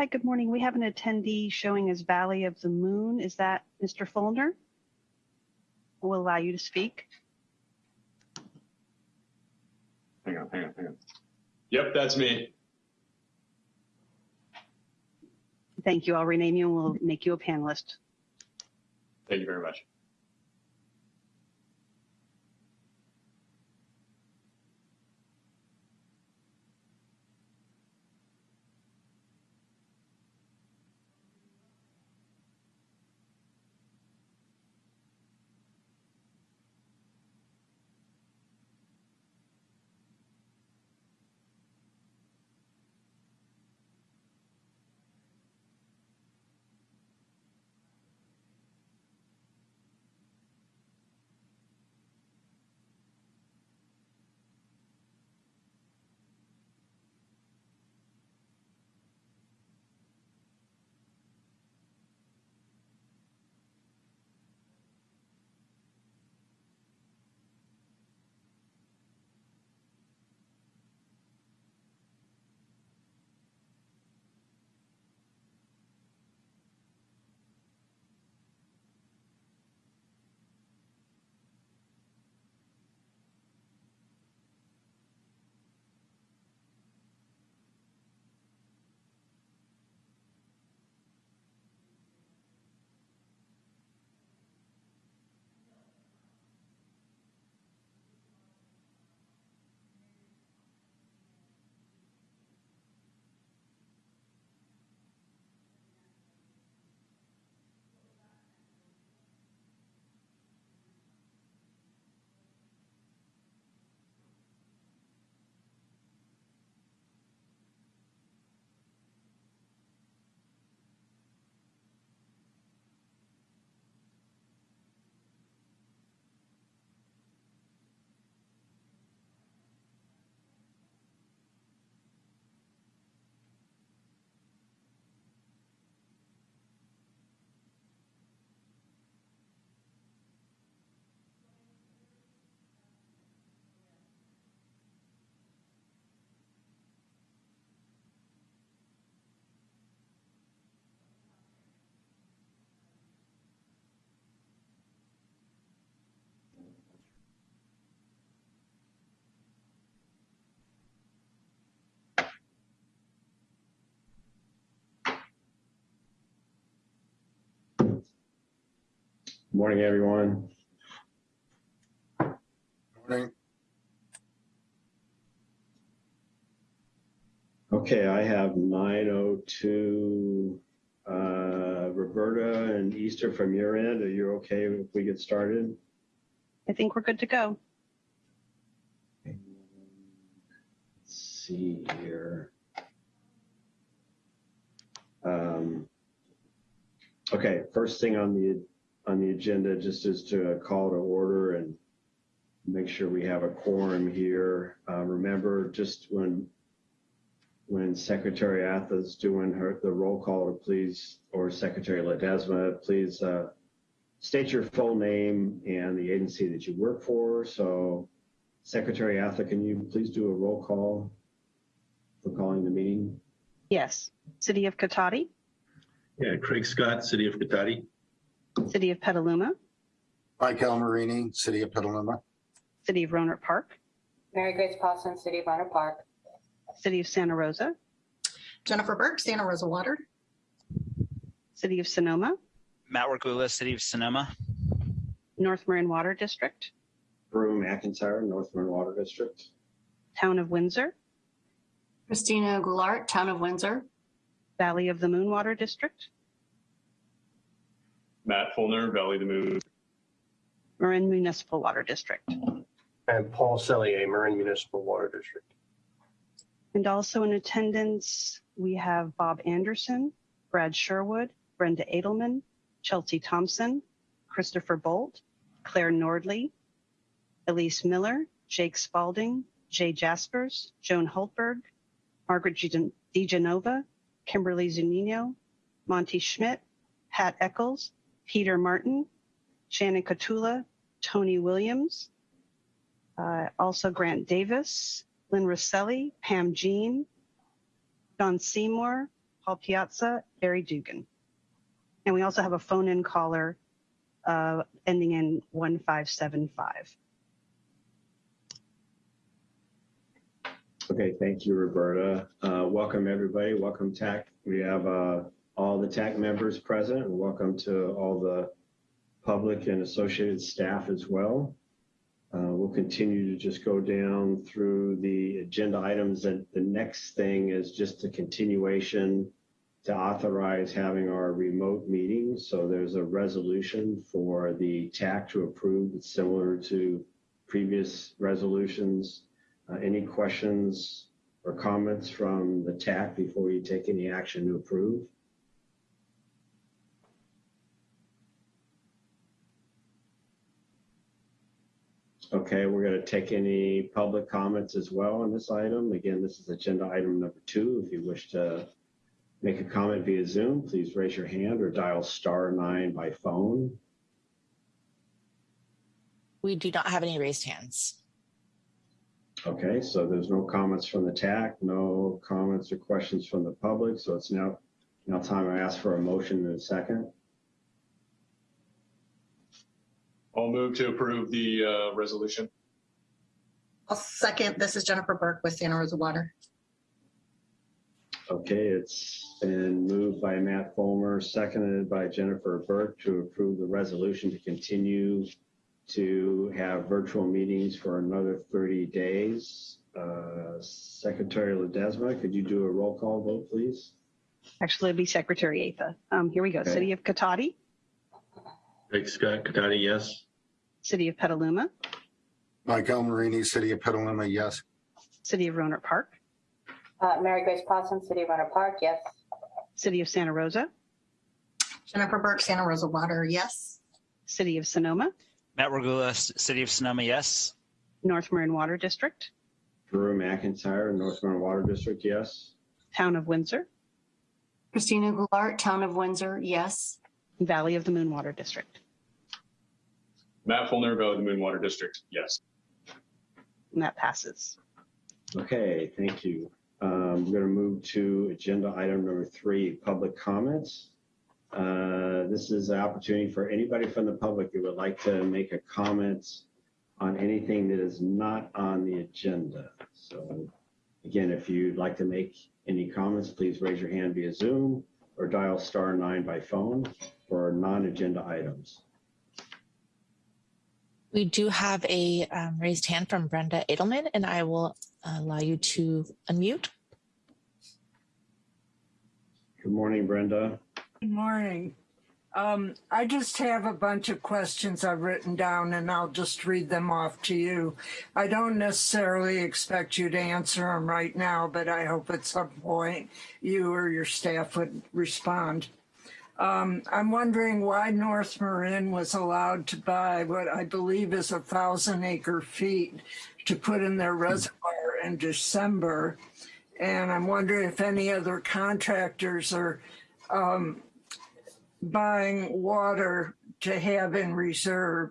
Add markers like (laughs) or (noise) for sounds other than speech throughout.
Hi, good morning. We have an attendee showing as Valley of the Moon. Is that Mr. Fulner? We'll allow you to speak. Hang on, hang on, hang on. Yep, that's me. Thank you. I'll rename you and we'll make you a panelist. Thank you very much. Morning, everyone. Morning. Okay, I have 9:02. Uh, Roberta and Easter from your end, are you okay if we get started? I think we're good to go. Let's see here. Um, okay, first thing on the on the agenda just is to call to order and make sure we have a quorum here. Uh, remember, just when when Secretary Atha's doing her the roll call, to please or Secretary Ledesma, please uh, state your full name and the agency that you work for. So, Secretary Atha, can you please do a roll call for calling the meeting? Yes. City of Cotati, Yeah, Craig Scott, City of Cotati. City of Petaluma, Mike Marini, City of Petaluma. City of Rohnert Park, Mary Grace Paulson, City of Rohnert Park. City of Santa Rosa, Jennifer Burke, Santa Rosa Water. City of Sonoma, Matt Workula, City of Sonoma. North Marin Water District, Drew, McIntyre, North Marin Water District. Town of Windsor, Christina Goulart, Town of Windsor. Valley of the Moon Water District, Matt Fulner, Valley of the Moon. Marin Municipal Water District. And Paul Sellier, Marin Municipal Water District. And also in attendance, we have Bob Anderson, Brad Sherwood, Brenda Edelman, Chelsea Thompson, Christopher Bolt, Claire Nordley, Elise Miller, Jake Spalding, Jay Jaspers, Joan Holtberg, Margaret G- DeGenova, Kimberly Zunino, Monty Schmidt, Pat Eccles, Peter Martin, Shannon Katula, Tony Williams, uh, also Grant Davis, Lynn Rosselli, Pam Jeane, Don Seymour, Paul Piazza, Barry Dugan. And we also have a phone-in caller uh, ending in 1575. Okay, thank you, Roberta. Uh, welcome, everybody. Welcome, TAC. We have uh, all the TAC members present, and welcome to all the public and associated staff as well. Uh, we'll continue to just go down through the agenda items. And the next thing is just a continuation to authorize having our remote meetings. So there's a resolution for the TAC to approve. It's similar to previous resolutions. Uh, any questions or comments from the TAC before you take any action to approve? Okay, we're going to take any public comments as well on this item. Again, this is agenda item number two. If you wish to make a comment via Zoom, please raise your hand or dial star nine by phone. We do not have any raised hands. Okay, so there's no comments from the TAC, no comments or questions from the public. So it's now, now time to ask for a motion in a second. I'll move to approve the uh, resolution. I'll second. This is Jennifer Burke with Santa Rosa Water. Okay, it's been moved by Matt Fulner, seconded by Jennifer Burke to approve the resolution to continue to have virtual meetings for another 30 days. Uh, Secretary Ledesma, could you do a roll call vote, please? Actually, it'd be Secretary Atha. Um, here we go. Okay. City of Cotati, Craig Scott, Cotati, yes. City of Petaluma, Mike Almarini, City of Petaluma, yes. City of Rohnert Park, Uh, Mary Grace Paulson, City of Rohnert Park, yes. City of Santa Rosa, Jennifer Burke, Santa Rosa Water, yes. City of Sonoma, Matt Regula, City of Sonoma, yes. North Marin Water District, Drew McIntyre, North Marin Water District, yes. Town of Windsor, Christina Goulart, Town of Windsor, yes. Valley of the Moon Water District. Matt Fulner, Valley of the Moon Water District, yes. And that passes. Okay, thank you. Um, We're going to move to agenda item number three, public comments. Uh, This is an opportunity for anybody from the public who would like to make a comment on anything that is not on the agenda. So again, if you'd like to make any comments, please raise your hand via Zoom or dial star nine by phone for non-agenda items. We do have a um, raised hand from Brenda Edelman, and I will allow you to unmute. Good morning, Brenda. Good morning. Um, I just have a bunch of questions I've written down and I'll just read them off to you. I don't necessarily expect you to answer them right now, but I hope at some point you or your staff would respond. Um, I'm wondering why North Marin was allowed to buy what I believe is a thousand acre feet to put in their reservoir in December. And I'm wondering if any other contractors are um, buying water to have in reserve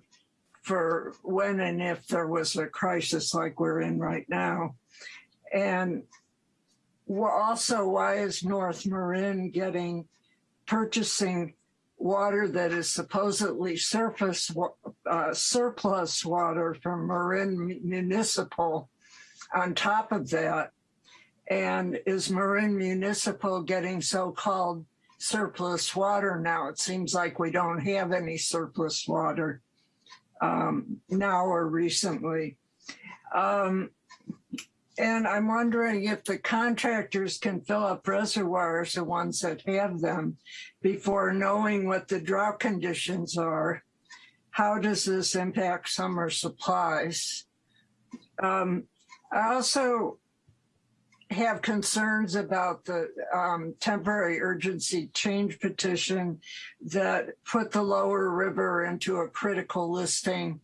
for when and if there was a crisis like we're in right now. And also, why is North Marin getting purchasing water that is supposedly surface uh, surplus water from Marin Municipal on top of that? And is Marin Municipal getting so-called surplus water now. It seems like we don't have any surplus water um, now or recently. Um, and I'm wondering if the contractors can fill up reservoirs, the ones that have them, before knowing what the drought conditions are. How does this impact summer supplies? Um, I also have concerns about the um, temporary urgency change petition that put the lower river into a critical listing.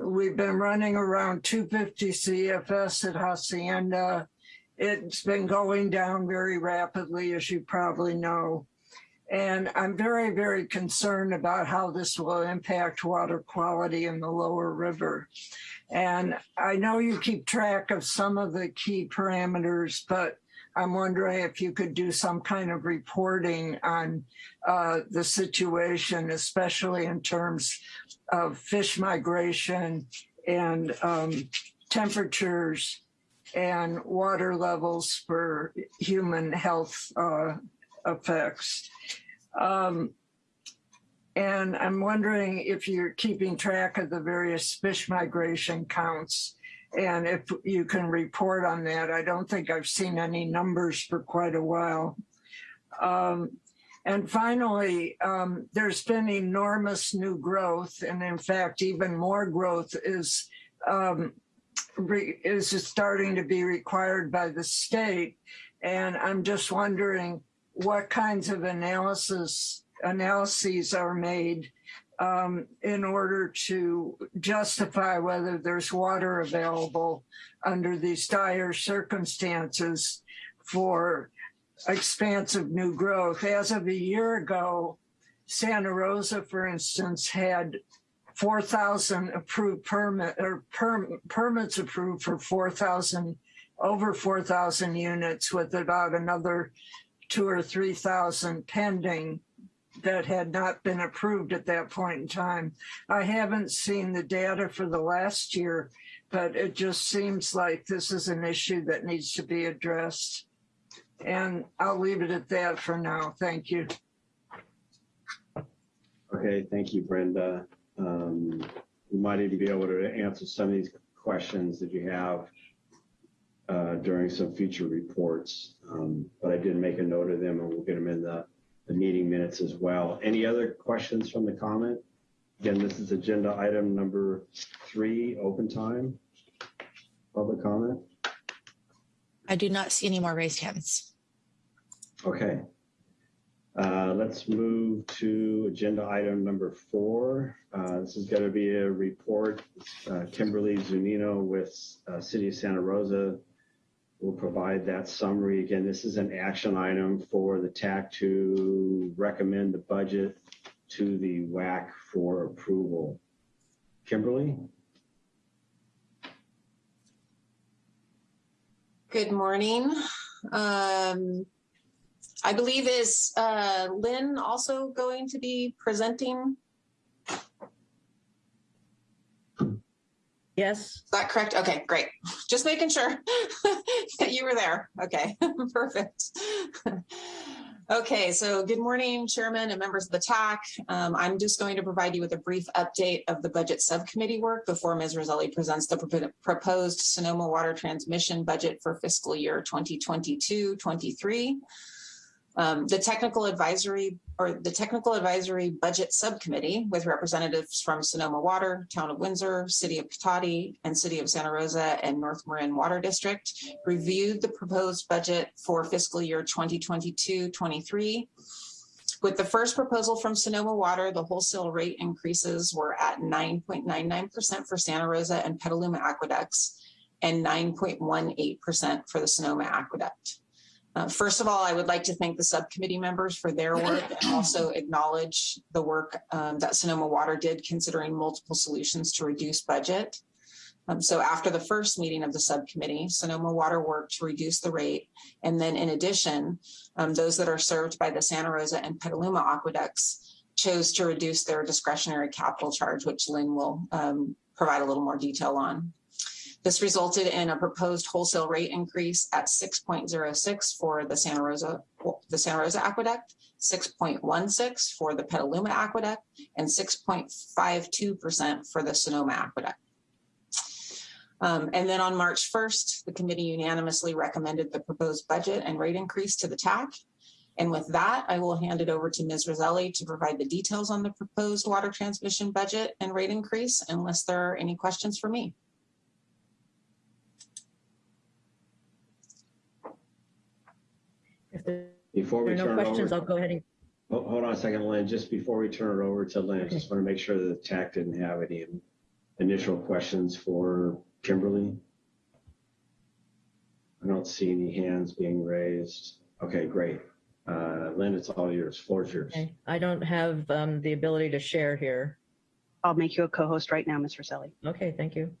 We've been running around 250 CFS at Hacienda. It's been going down very rapidly, as you probably know. And I'm very, very concerned about how this will impact water quality in the lower river. And I know you keep track of some of the key parameters, but I'm wondering if you could do some kind of reporting on uh, the situation, especially in terms of fish migration and um, temperatures and water levels for human health uh, effects. Um, and I'm wondering if you're keeping track of the various fish migration counts and if you can report on that. I don't think I've seen any numbers for quite a while. Um, and finally, um, there's been enormous new growth, and in fact, even more growth is um, is starting to be required by the state. And I'm just wondering what kinds of analysis analyses are made um, in order to justify whether there's water available under these dire circumstances for expansive new growth. As of a year ago, Santa Rosa, for instance, had 4,000 approved permit or perm, permits approved for 4,000, over 4,000 units with about another two or 3,000 pending that had not been approved at that point in time. I haven't seen the data for the last year, but it just seems like this is an issue that needs to be addressed. And I'll leave it at that for now. Thank you. Okay, thank you, Brenda. Um, we might even be able to answer some of these questions that you have uh, during some future reports. Um, but I did make a note of them and we'll get them in the, the meeting minutes as well. Any other questions from the comment? Again, this is agenda item number three, open time. Public comment. I do not see any more raised hands. Okay. Uh, let's move to agenda item number four. Uh, this is going to be a report. Uh, Kimberly Zunino with uh, City of Santa Rosa will provide that summary. Again, this is an action item for the TAC to recommend the budget to the WAC for approval. Kimberly? Good morning. Um, I believe is uh, Lynn also going to be presenting? Yes. Is that correct? Okay, great. Just making sure (laughs) that you were there. Okay, (laughs) perfect. Okay, so good morning, Chairman and members of the TAC. Um, I'm just going to provide you with a brief update of the budget subcommittee work before Ms. Rosselli presents the pro proposed Sonoma water transmission budget for fiscal year 2022-23. Um, the technical advisory or the technical advisory budget subcommittee with representatives from Sonoma Water, Town of Windsor, City of Cotati, and City of Santa Rosa and North Marin Water District reviewed the proposed budget for fiscal year 2022-23. With the first proposal from Sonoma Water, the wholesale rate increases were at 9.99% for Santa Rosa and Petaluma aqueducts and 9.18% for the Sonoma aqueduct. Uh, first of all, I would like to thank the subcommittee members for their work and also acknowledge the work um, that Sonoma Water did considering multiple solutions to reduce budget. Um, so after the first meeting of the subcommittee, Sonoma Water worked to reduce the rate. And then in addition, um, those that are served by the Santa Rosa and Petaluma aqueducts chose to reduce their discretionary capital charge, which Lynn will um, provide a little more detail on. This resulted in a proposed wholesale rate increase at 6.06 for the Santa Rosa, the Santa Rosa Aqueduct, 6.16 for the Petaluma Aqueduct, and 6.52% for the Sonoma Aqueduct. Um, and then on March 1st, the committee unanimously recommended the proposed budget and rate increase to the TAC. And with that, I will hand it over to Ms. Rosselli to provide the details on the proposed water transmission budget and rate increase, unless there are any questions for me. If there Before we are no turn it questions, over, I'll go ahead and, hold, hold on a second, Lynn. Just before we turn it over to Lynn, I just want to make sure that the TAC didn't have any initial questions for Kimberly. I don't see any hands being raised. Okay, great. Uh, Lynn, it's all yours. Floor's yours. okay. I don't have um, the ability to share here. I'll make you a co-host right now, Ms. Rosselli. Okay, thank you.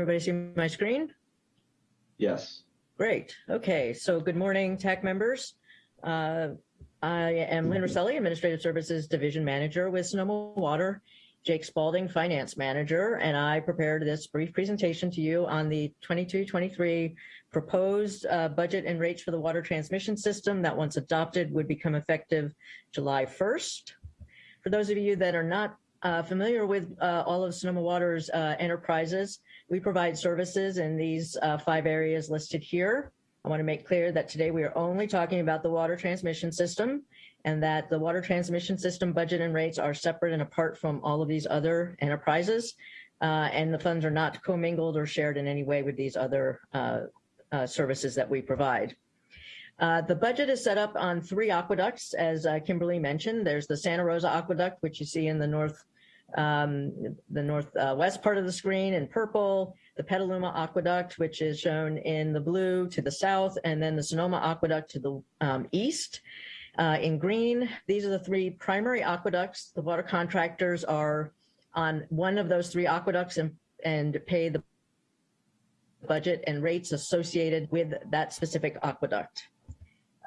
Everybody see my screen? Yes. Great. Okay, so good morning, TAC members. Uh, I am Lynn Rosselli, Administrative Services Division Manager with Sonoma Water, Jake Spalding, Finance Manager, and I prepared this brief presentation to you on the 22-23 proposed uh, budget and rates for the water transmission system that once adopted would become effective July 1st. For those of you that are not uh, familiar with uh, all of Sonoma Water's uh, enterprises, we provide services in these uh, five areas listed here. I want to make clear that today we are only talking about the water transmission system and that the water transmission system budget and rates are separate and apart from all of these other enterprises. Uh, and the funds are not commingled or shared in any way with these other uh, uh, services that we provide. Uh, the budget is set up on three aqueducts, as uh, Kimberly mentioned. There's the Santa Rosa Aqueduct, which you see in the north, um, the northwest part of the screen in purple, the Petaluma Aqueduct, which is shown in the blue to the south, and then the Sonoma Aqueduct to the um, east. Uh, in green, these are the three primary aqueducts. The water contractors are on one of those three aqueducts and, and pay the budget and rates associated with that specific aqueduct.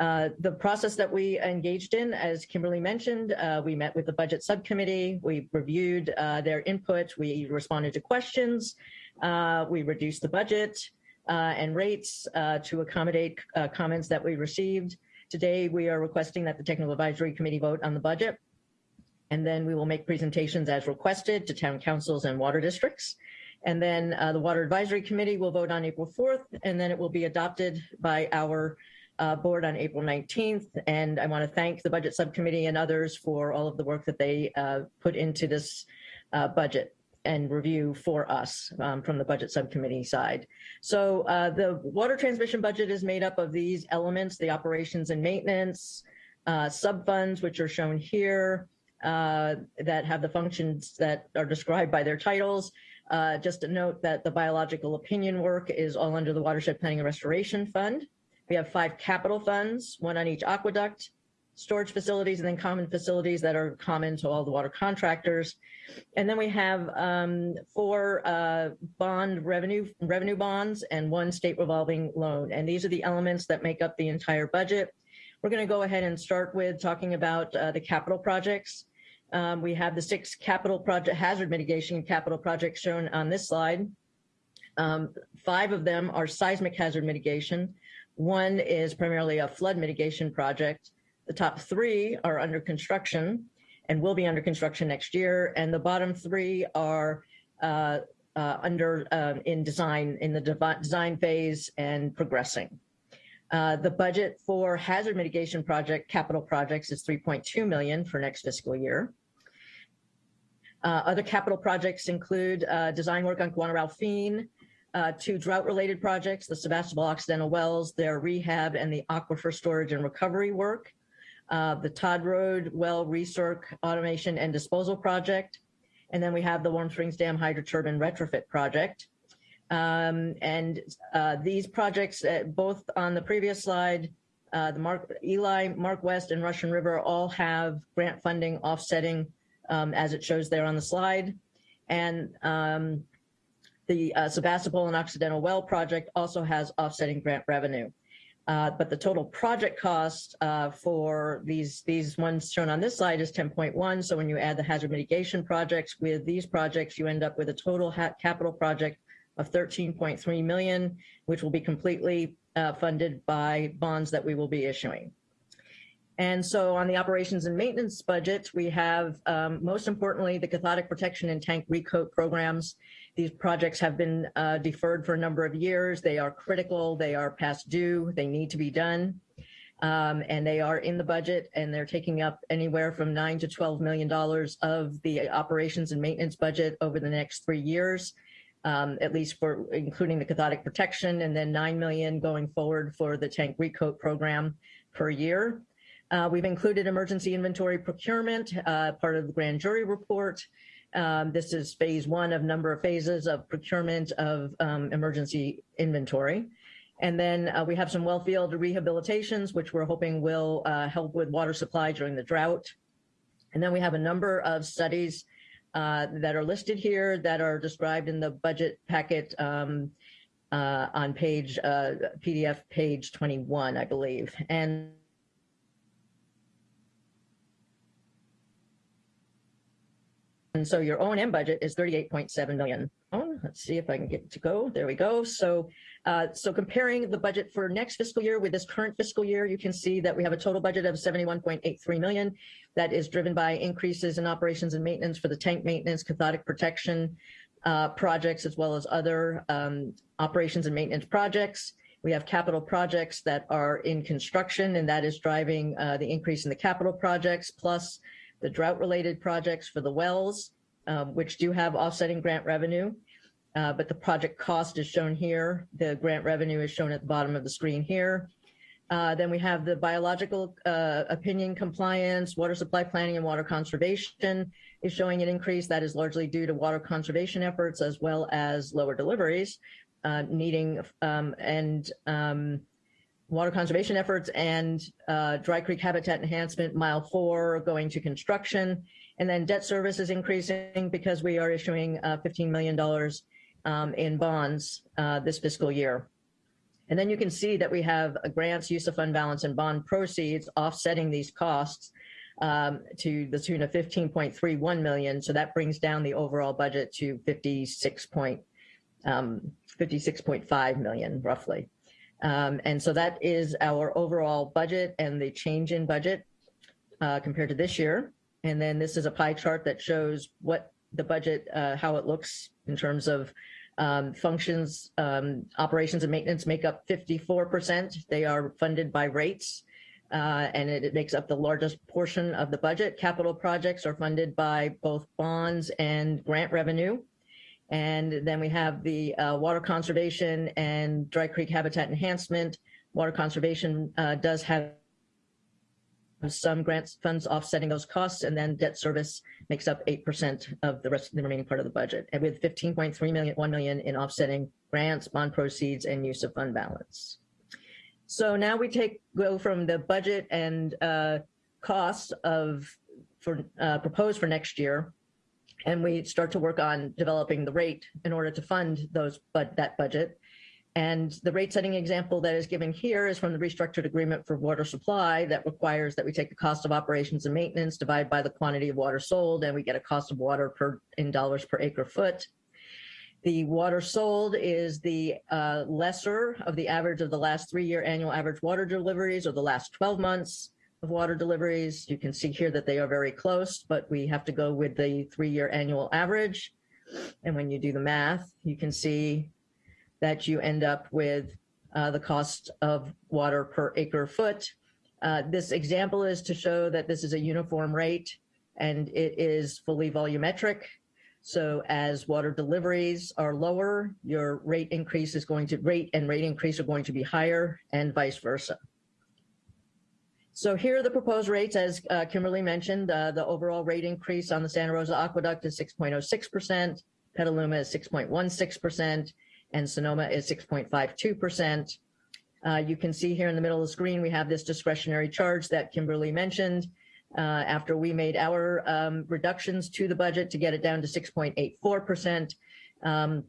Uh, the process that we engaged in, as Kimberly mentioned, uh, we met with the budget subcommittee, we reviewed uh, their input, we responded to questions, uh, we reduced the budget uh, and rates to accommodate comments that we received. Today, we are requesting that the Technical Advisory Committee vote on the budget, and then we will make presentations as requested to town councils and water districts. And then the Water Advisory Committee will vote on April 4th, and then it will be adopted by our uh, board on April 19th. And I want to thank the budget subcommittee and others for all of the work that they uh, put into this uh, budget and review for us um, from the budget subcommittee side. So uh, the water transmission budget is made up of these elements, the operations and maintenance, uh, sub funds, which are shown here, uh, that have the functions that are described by their titles. just to note that the biological opinion work is all under the Watershed Planning and Restoration Fund. We have five capital funds, one on each aqueduct, storage facilities, and then common facilities that are common to all the water contractors. And then we have um, four uh, bond revenue revenue bonds and one state revolving loan. And these are the elements that make up the entire budget. We're going to go ahead and start with talking about uh, the capital projects. Um, we have the six capital project hazard mitigation capital projects shown on this slide. Um, five of them are seismic hazard mitigation. One is primarily a flood mitigation project. The top three are under construction and will be under construction next year. And the bottom three are uh, uh, under um, in design, in the design phase and progressing. Uh, the budget for hazard mitigation project capital projects is 3.2 million for next fiscal year. Uh, other capital projects include uh, design work on Guana Ralphine, uh, two drought-related projects, the Sebastopol Occidental Wells, their rehab and the aquifer storage and recovery work, uh, the Todd Road Well Recirc Automation and Disposal Project, and then we have the Warm Springs Dam Hydroturbine Retrofit Project. Um, and uh, these projects, uh, both on the previous slide, uh, the Mark Eli, Mark West, and Russian River all have grant funding offsetting um, as it shows there on the slide. And um, the uh, Sebastopol and Occidental Well project also has offsetting grant revenue. Uh, but the total project cost uh, for these these ones shown on this slide is 10.1. So when you add the hazard mitigation projects with these projects, you end up with a total capital project of 13.3 million, which will be completely uh, funded by bonds that we will be issuing. And so on the operations and maintenance budget, we have um, most importantly the cathodic protection and tank recoat programs these projects have been uh, deferred for a number of years. They are critical. They are past due. They need to be done. Um, and they are in the budget and they're taking up anywhere from nine to $12 million of the operations and maintenance budget over the next three years, um, at least for including the cathodic protection and then 9 million going forward for the tank recoat program per year. Uh, we've included emergency inventory procurement, uh, part of the grand jury report. Um, this is phase one of number of phases of procurement of um, emergency inventory. And then uh, we have some well field rehabilitations, which we're hoping will uh, help with water supply during the drought. And then we have a number of studies uh, that are listed here that are described in the budget packet um, uh, on page uh, PDF page 21, I believe. And And so your O and M budget is 38.7 million. Oh, let's see if I can get to go. There we go. So, uh, so comparing the budget for next fiscal year with this current fiscal year, you can see that we have a total budget of 71.83 million. That is driven by increases in operations and maintenance for the tank maintenance, cathodic protection uh, projects, as well as other um, operations and maintenance projects. We have capital projects that are in construction, and that is driving uh, the increase in the capital projects, plus the drought related projects for the wells, um, which do have offsetting grant revenue. Uh, but the project cost is shown here. The grant revenue is shown at the bottom of the screen here. Uh, then we have the biological uh, opinion compliance, water supply planning and water conservation is showing an increase that is largely due to water conservation efforts as well as lower deliveries uh, needing um, and um, water conservation efforts and uh, Dry Creek habitat enhancement, mile four going to construction. And then debt service is increasing because we are issuing uh, $15 million um, in bonds uh, this fiscal year. And then you can see that we have a grants, use of fund balance and bond proceeds offsetting these costs um, to the tune of 15.31 million. So that brings down the overall budget to 56 point, um, 56.5 million roughly. Um, and so that is our overall budget and the change in budget uh, compared to this year. And then this is a pie chart that shows what the budget, uh, how it looks in terms of um, functions, um, operations and maintenance make up 54%. They are funded by rates. Uh, and it, it, makes up the largest portion of the budget. Capital projects are funded by both bonds and grant revenue. And then we have the uh, water conservation and Dry Creek habitat enhancement. Water conservation uh, does have some grants funds offsetting those costs, and then debt service makes up 8% of the rest of the remaining part of the budget. And with 15.3 million, 1 million in offsetting grants, bond proceeds, and use of fund balance. So now we take go from the budget and uh, costs of for uh, proposed for next year and we start to work on developing the rate in order to fund those but that budget. And the rate setting example that is given here is from the restructured agreement for water supply that requires that we take the cost of operations and maintenance, divide by the quantity of water sold, and we get a cost of water per in dollars per acre foot. The water sold is the uh, lesser of the average of the last three year annual average water deliveries or the last 12 months of water deliveries. You can see here that they are very close, but we have to go with the three-year annual average. And when you do the math, you can see that you end up with uh, the cost of water per acre foot. Uh, this example is to show that this is a uniform rate and it is fully volumetric. So as water deliveries are lower, your rate increase is going to rate and rate increase are going to be higher and vice versa. So here are the proposed rates, as uh, Kimberly mentioned, uh, the overall rate increase on the Santa Rosa Aqueduct is 6.06%, Petaluma is 6.16%, and Sonoma is 6.52%. Uh, you can see here in the middle of the screen, we have this discretionary charge that Kimberly mentioned. Uh, after we made our um, reductions to the budget to get it down to 6.84%, um,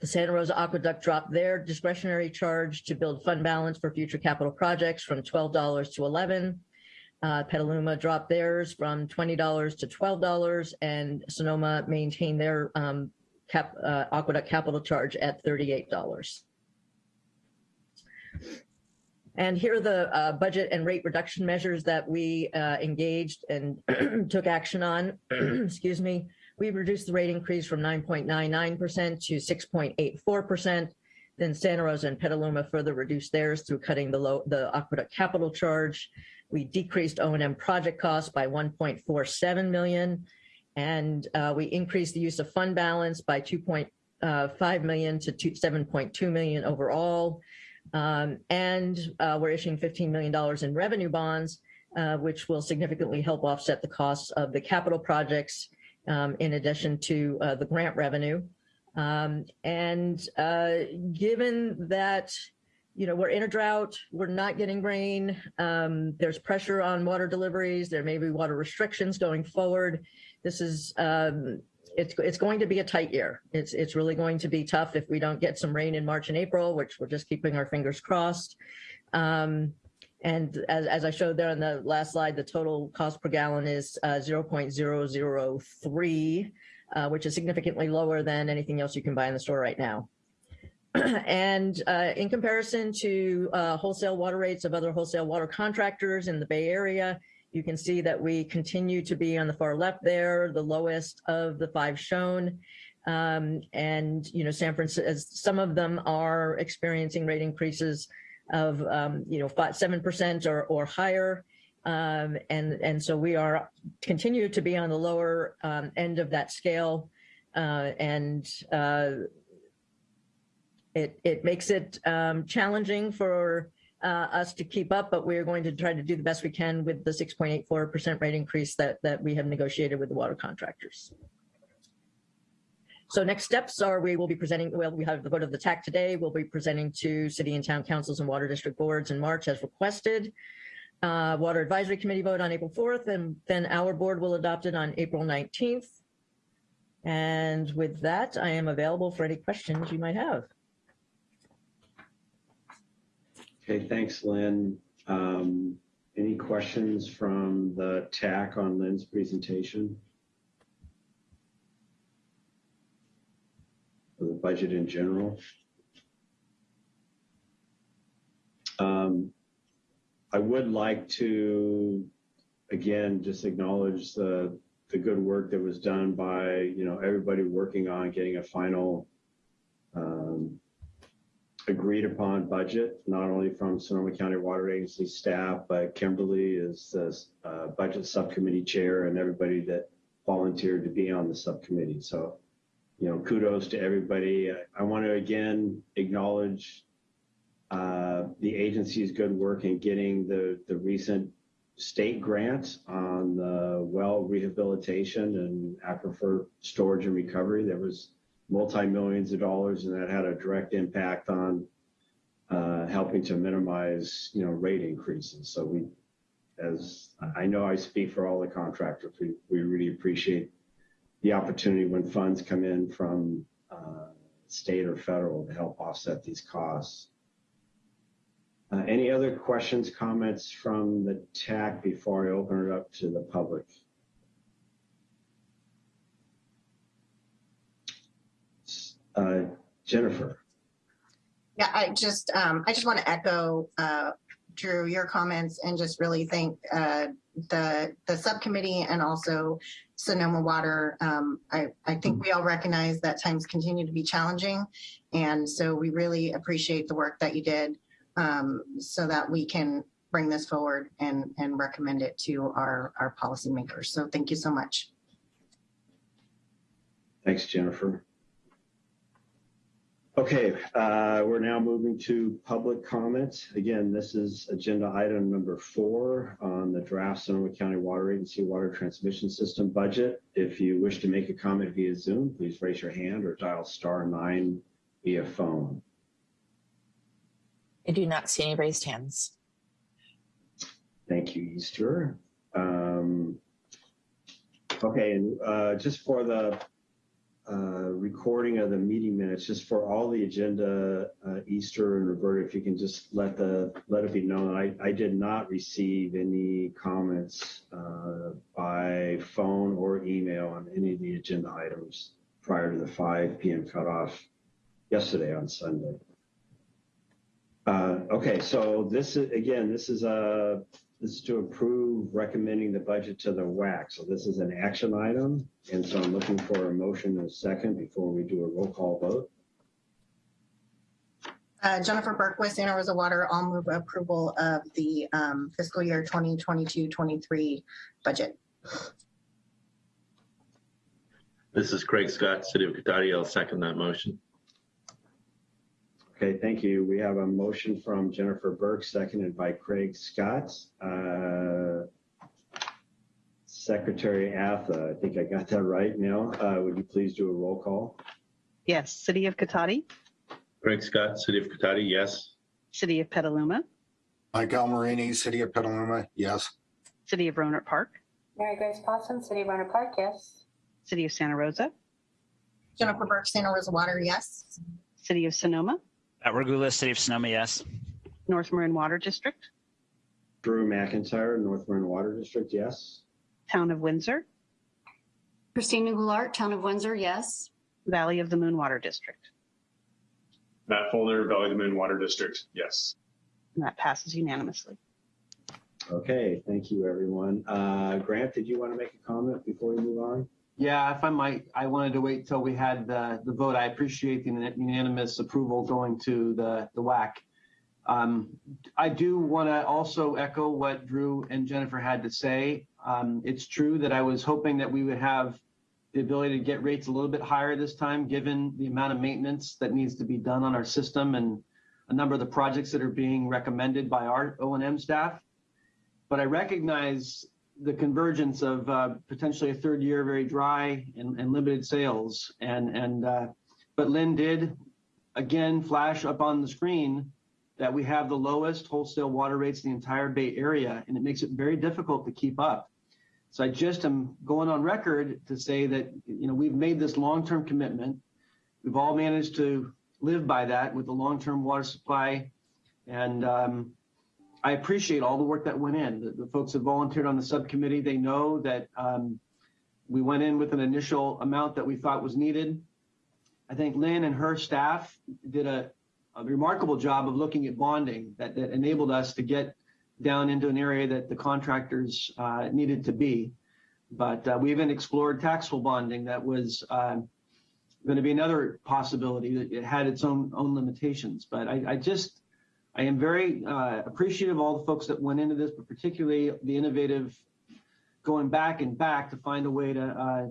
the Santa Rosa Aqueduct dropped their discretionary charge to build fund balance for future capital projects from $12 to 11. Uh, Petaluma dropped theirs from $20 to $12 and Sonoma maintained their um, cap, uh, aqueduct capital charge at $38. And here are the uh, budget and rate reduction measures that we uh, engaged and (clears throat) took action on, (clears throat) excuse me, we reduced the rate increase from 9.99% to 6.84%. Then Santa Rosa and Petaluma further reduced theirs through cutting the low, the aqueduct capital charge. We decreased O&M project costs by 1.47 million. And uh, we increased the use of fund balance by 2.5 uh, to 7.2 million overall. Um, and uh, we're issuing $15 million in revenue bonds, uh, which will significantly help offset the costs of the capital projects um, in addition to uh, the grant revenue. Um, and uh, given that you know, we're in a drought, we're not getting rain. Um, there's pressure on water deliveries. There may be water restrictions going forward. This is, um, it's, it's going to be a tight year. It's, it's really going to be tough if we don't get some rain in March and April, which we're just keeping our fingers crossed. Um, and as, as I showed there on the last slide, the total cost per gallon is uh, 0.003, uh, which is significantly lower than anything else you can buy in the store right now. (clears throat) and uh, in comparison to uh, wholesale water rates of other wholesale water contractors in the Bay Area, you can see that we continue to be on the far left there, the lowest of the five shown. Um, and, you know, San Francisco, some of them are experiencing rate increases of, um, you know, five, 7% or, or higher. Um, and, and so we are continue to be on the lower um, end of that scale. Uh, and uh, it, it makes it um, challenging for uh, us to keep up, but we're going to try to do the best we can with the 6.84% rate increase that, that we have negotiated with the water contractors. So next steps are we will be presenting, well, we have the vote of the TAC today. We'll be presenting to city and town councils and water district boards in March as requested. Uh, water advisory committee vote on April 4th, and then our board will adopt it on April 19th. And with that, I am available for any questions you might have. Okay, thanks, Lynn. Um, any questions from the TAC on Lynn's presentation? For the budget in general? Um, I would like to, again, just acknowledge the, the good work that was done by, you know, everybody working on getting a final um, agreed upon budget, not only from Sonoma County Water Agency staff, but Kimberly is the uh, budget subcommittee chair and everybody that volunteered to be on the subcommittee. So, you know, kudos to everybody. I, I want to again acknowledge uh, the agency's good work in getting the, the recent state grant on the well rehabilitation and aquifer storage and recovery. There was multi-millions of dollars and that had a direct impact on uh, helping to minimize, you know, rate increases. So we, as I know I speak for all the contractors, we, we really appreciate the opportunity when funds come in from uh, state or federal to help offset these costs. Uh, any other questions, comments from the TAC before I open it up to the public? Uh, Jennifer. Yeah, I just, um, I just want to echo, uh, Drew, your comments and just really thank, uh, the, the subcommittee and also Sonoma Water. Um, I, I think we all recognize that times continue to be challenging. And so we really appreciate the work that you did, um, so that we can bring this forward and, and recommend it to our, our policymakers. So thank you so much. Thanks, Jennifer. Okay, uh, we're now moving to public comments. Again, this is agenda item number four on the draft Sonoma County Water Agency Water Transmission System budget. If you wish to make a comment via Zoom, please raise your hand or dial star nine via phone. I do not see any raised hands. Thank you, Easter. Um, okay, and uh, just for the uh, recording of the meeting minutes, just for all the agenda, uh, Easter and Roberta, if you can just let the let it be known, I, I did not receive any comments uh, by phone or email on any of the agenda items prior to the 5 p.m. cutoff yesterday on Sunday. Uh, okay, so this is again, this is a this is to approve recommending the budget to the WAC. So this is an action item. And so I'm looking for a motion and a second before we do a roll call vote. Uh, Jennifer Berquist, Santa Rosa Water, I'll move approval of the um, fiscal year 2022-23 budget. This is Craig Scott, City of Cotati. I'll second that motion. Okay, thank you. We have a motion from Jennifer Burke, seconded by Craig Scott. Uh, Secretary Atha, I think I got that right now. Uh, would you please do a roll call? Yes, City of Cotati, Craig Scott, City of Cotati, yes. City of Petaluma, Mike Almarini, City of Petaluma, yes. City of Rohnert Park, Mary Grace Pawson, City of Rohnert Park, yes. City of Santa Rosa, Jennifer Burke, Santa Rosa Water, yes. City of Sonoma, Matt Regula, City of Sonoma, yes. North Marin Water District, Drew McIntyre, North Marin Water District, yes. Town of Windsor, Christina Goulart, Town of Windsor, yes. Valley of the Moon Water District. Matt Fulner, Valley of the Moon Water District, yes. And that passes unanimously. Okay, thank you, everyone. Uh, Grant, did you want to make a comment before we move on? Yeah, if I might, I wanted to wait till we had the, the vote. I appreciate the unanimous approval going to the, the WAC. Um, I do want to also echo what Drew and Jennifer had to say. Um, it's true that I was hoping that we would have the ability to get rates a little bit higher this time, given the amount of maintenance that needs to be done on our system and a number of the projects that are being recommended by our O&M staff. But I recognize the convergence of uh, potentially a third year very dry and, and limited sales. And, and uh, but Lynn did again flash up on the screen that we have the lowest wholesale water rates in the entire Bay Area, and it makes it very difficult to keep up. So I just am going on record to say that you know we've made this long-term commitment. We've all managed to live by that with the long-term water supply, and um, I appreciate all the work that went in. The, the, folks that volunteered on the subcommittee, they know that um, we went in with an initial amount that we thought was needed. I think Lynn and her staff did a, a remarkable job of looking at bonding that, that, enabled us to get down into an area that the contractors uh, needed to be. But uh, we even explored taxable bonding that was uh, going to be another possibility that it had its own own limitations. But I, I just I am very uh, appreciative of all the folks that went into this, but particularly the innovative going back and back to find a way to uh,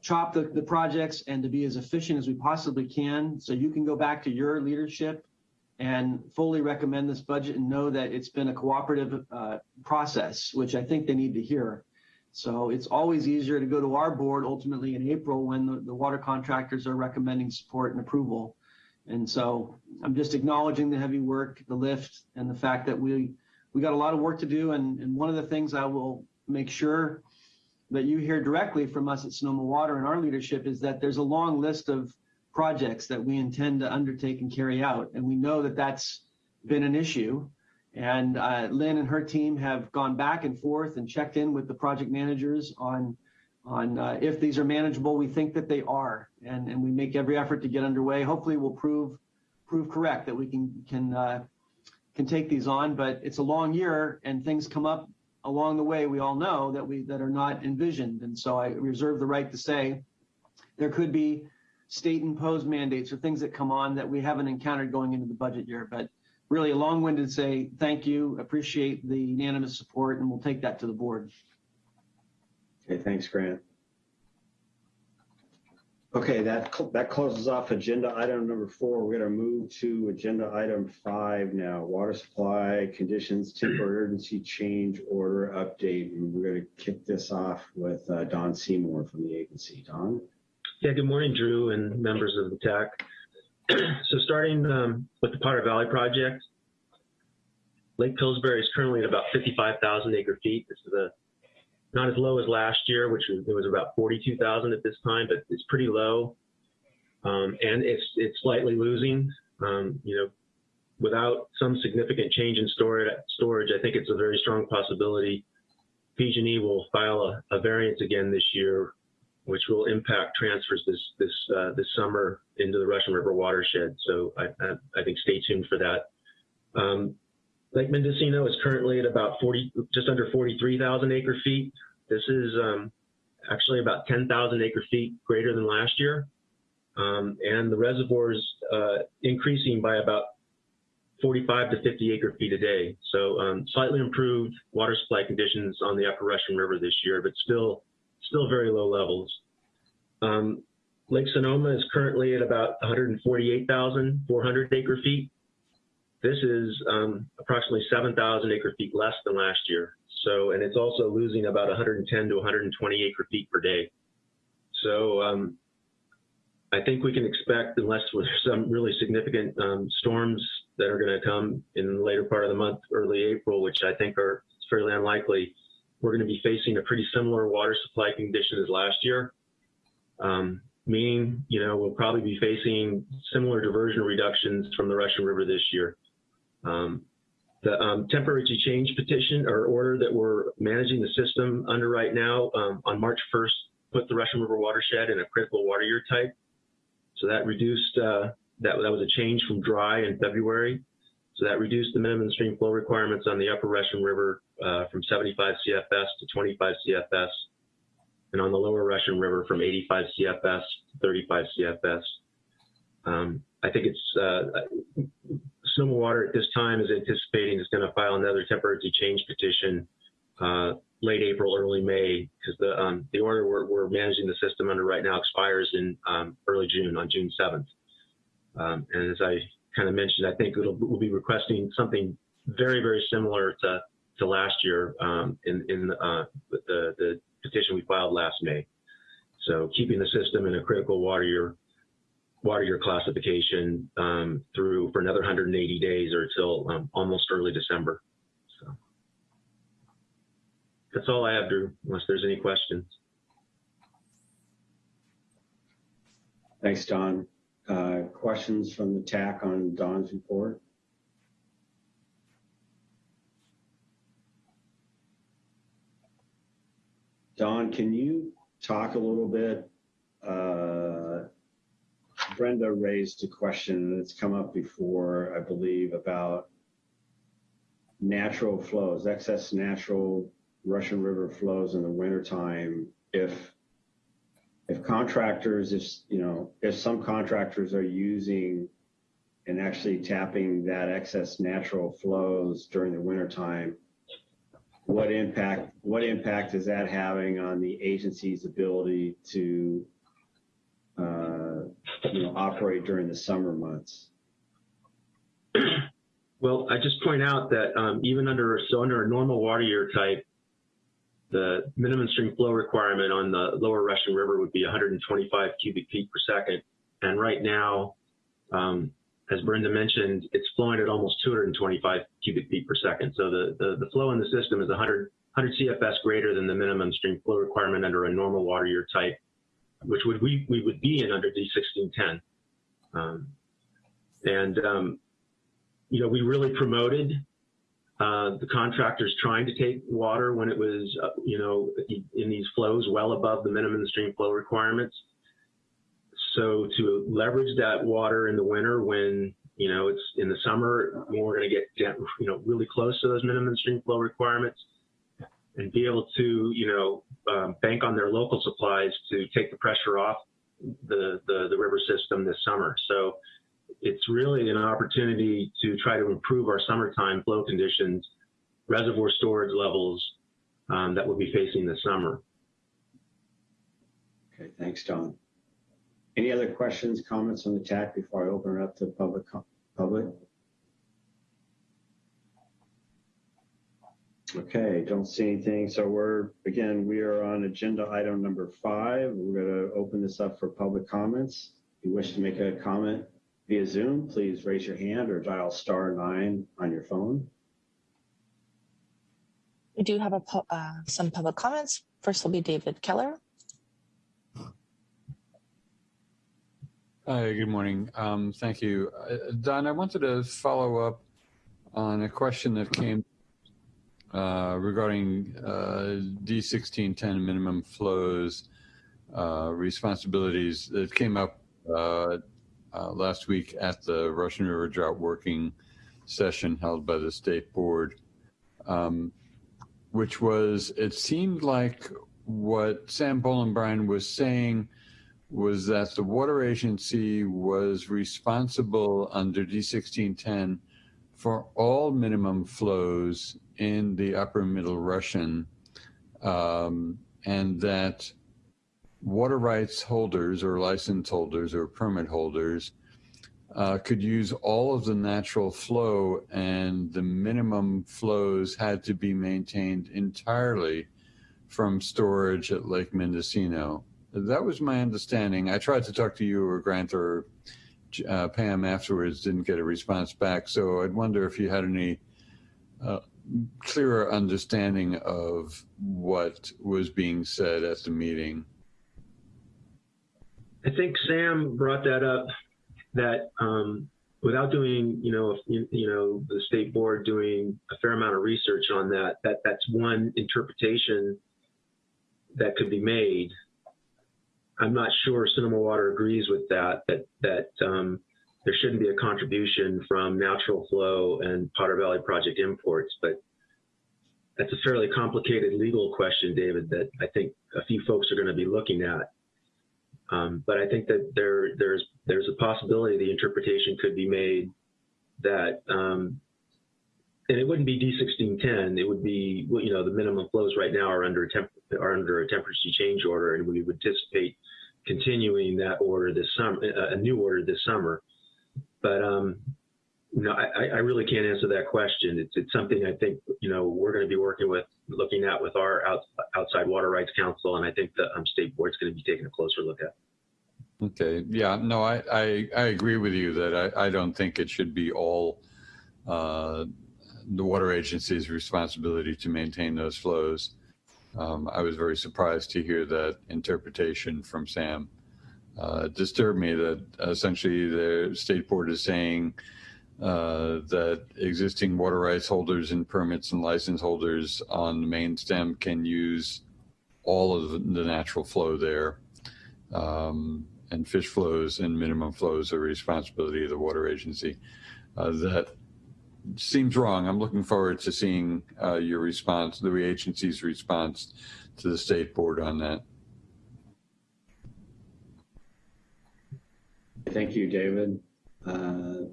chop the, the projects and to be as efficient as we possibly can. So you can go back to your leadership and fully recommend this budget and know that it's been a cooperative uh, process, which I think they need to hear. So it's always easier to go to our board ultimately in April when the, the water contractors are recommending support and approval. And so I'm just acknowledging the heavy work, the lift, and the fact that we we got a lot of work to do. And, and one of the things I will make sure that you hear directly from us at Sonoma Water and our leadership is that there's a long list of projects that we intend to undertake and carry out. And we know that that's been an issue. And uh, Lynn and her team have gone back and forth and checked in with the project managers on on uh, if these are manageable. We think that they are, and, and we make every effort to get underway. Hopefully, we'll prove prove correct that we can can uh, can take these on. But it's a long year, and things come up along the way. We all know that we that are not envisioned, and so I reserve the right to say there could be state imposed mandates or things that come on that we haven't encountered going into the budget year. But really, a long-winded say thank you, appreciate the unanimous support, and we'll take that to the board. Okay, thanks, Grant. Okay, that that closes off agenda item number four. We're going to move to agenda item five now. Water supply conditions, temporary urgency change order update. And we're to kick this off with uh, Don Seymour from the agency. Don. Yeah. Good morning, Drew and members of the TAC. (clears throat) so starting um, with the Potter Valley project, Lake Pillsbury is currently at about 55,000 acre feet. This is a not as low as last year, which was, it was about 42,000 at this time, but it's pretty low. Um, and it's, it's slightly losing, um, you know, without some significant change in storage, storage, I think it's a very strong possibility PG&E will file a, a, variance again this year, which will impact transfers this this uh, this summer into the Russian River watershed. So I, I, I think stay tuned for that. Um, Lake Mendocino is currently at about 40, just under 43,000 acre feet. This is um, actually about 10,000 acre feet greater than last year. Um, and the reservoir is uh, increasing by about 45 to 50 acre feet a day. So um, slightly improved water supply conditions on the upper Russian River this year, but still, still very low levels. Um, Lake Sonoma is currently at about 148,400 acre feet. This is um, approximately 7,000 acre feet less than last year. So, and it's also losing about 110 to 120 acre feet per day. So, um, I think we can expect, unless there's some really significant um, storms that are going to come in the later part of the month, early April, which I think are fairly unlikely, we're going to be facing a pretty similar water supply condition as last year. Um, meaning, you know, we'll probably be facing similar diversion reductions from the Russian River this year. Um, the um, temporary change petition or order that we're managing the system under right now um, on March 1st put the Russian River watershed in a critical water year type. So that reduced, uh, that, that was a change from dry in February. So that reduced the minimum stream flow requirements on the upper Russian River uh, from 75 CFS to 25 CFS, and on the lower Russian River from 85 CFS to 35 CFS. Um, I think it's uh, Sonoma Water at this time is anticipating is going to file another temporary change petition uh, late April, early May, because the um, the order we're, we're, managing the system under right now expires in um, early June on June 7th. Um, and as I kind of mentioned, I think we'll be requesting something very, very similar to, to last year um, in, in uh, the, the petition we filed last May. So keeping the system in a critical water year, water year classification um, through for another 180 days or until um, almost early December. So that's all I have, Drew, unless there's any questions. Thanks, Don. Uh, questions from the TAC on Don's report? Don, can you talk a little bit? Uh, Brenda raised a question, it's come up before, I believe, about natural flows, excess natural Russian River flows in the wintertime. If if contractors, if you know, if some contractors are using and actually tapping that excess natural flows during the wintertime, what impact what impact is that having on the agency's ability to uh, you know operate during the summer months? Well, I just point out that um, even under so under a normal water year type, the minimum stream flow requirement on the lower Russian River would be 125 cubic feet per second, and right now, um, as Brenda mentioned, it's flowing at almost 225 cubic feet per second. So the, the, the flow in the system is 100, 100 CFS greater than the minimum stream flow requirement under a normal water year type, which would we, we would be in under D1610. Um, and, um, you know, we really promoted uh, the contractors trying to take water when it was, uh, you know, in these flows well above the minimum stream flow requirements. So to leverage that water in the winter when, you know, it's in the summer, when we're going to get, you know, really close to those minimum stream flow requirements and be able to, you know, um, bank on their local supplies to take the pressure off the, the, the river system this summer. So it's really an opportunity to try to improve our summertime flow conditions, reservoir storage levels um, that we'll be facing this summer. Okay, thanks, Don. Any other questions, comments on the TAC before I open it up to public? public? Okay, don't see anything. So we're, again, we are on agenda item number five. We're going to open this up for public comments. If you wish to make a comment via Zoom, please raise your hand or dial star nine on your phone. We do have a, uh, some public comments. First will be David Keller. Hi, good morning. Um, thank you. Uh, Don, I wanted to follow up on a question that came uh, regarding uh, D1610 minimum flows uh, responsibilities that came up uh, uh, last week at the Russian River Drought Working Session held by the State Board, um, which was, it seemed like what Sam Boland-Brien was saying was that the water agency was responsible under D1610 for all minimum flows in the upper middle Russian um, and that water rights holders or license holders or permit holders uh, could use all of the natural flow and the minimum flows had to be maintained entirely from storage at Lake Mendocino. That was my understanding. I tried to talk to you or Grant or uh, Pam afterwards didn't get a response back. So I'd wonder if you had any uh, clearer understanding of what was being said at the meeting. I think Sam brought that up that um, without doing, you know, you, you know, the state board doing a fair amount of research on that, that that's one interpretation that could be made. I'm not sure Sonoma Water agrees with that, that, that um, there shouldn't be a contribution from natural flow and Potter Valley project imports, but that's a fairly complicated legal question, David, that I think a few folks are going to be looking at. Um, but I think that there there's there's a possibility the interpretation could be made that um, and it wouldn't be D1610. It would be you know the minimum flows right now are under a temp are under a temperature change order, and we would anticipate continuing that order this summer, a new order this summer. But um, no, I, I really can't answer that question. It's it's something I think you know we're going to be working with, looking at with our out, outside water rights counsel, and I think the um, state board's going to be taking a closer look at. Okay. Yeah. No, I I, I agree with you that I, I don't think it should be all uh, the water agency's responsibility to maintain those flows. Um, I was very surprised to hear that interpretation from Sam. Uh, disturbed me that essentially the state board is saying uh, that existing water rights holders and permits and license holders on the main stem can use all of the natural flow there. Um, and fish flows and minimum flows are responsibility of the water agency. Uh, that seems wrong. I'm looking forward to seeing uh, your response, the agency's response to the state board on that. Thank you, David. Uh,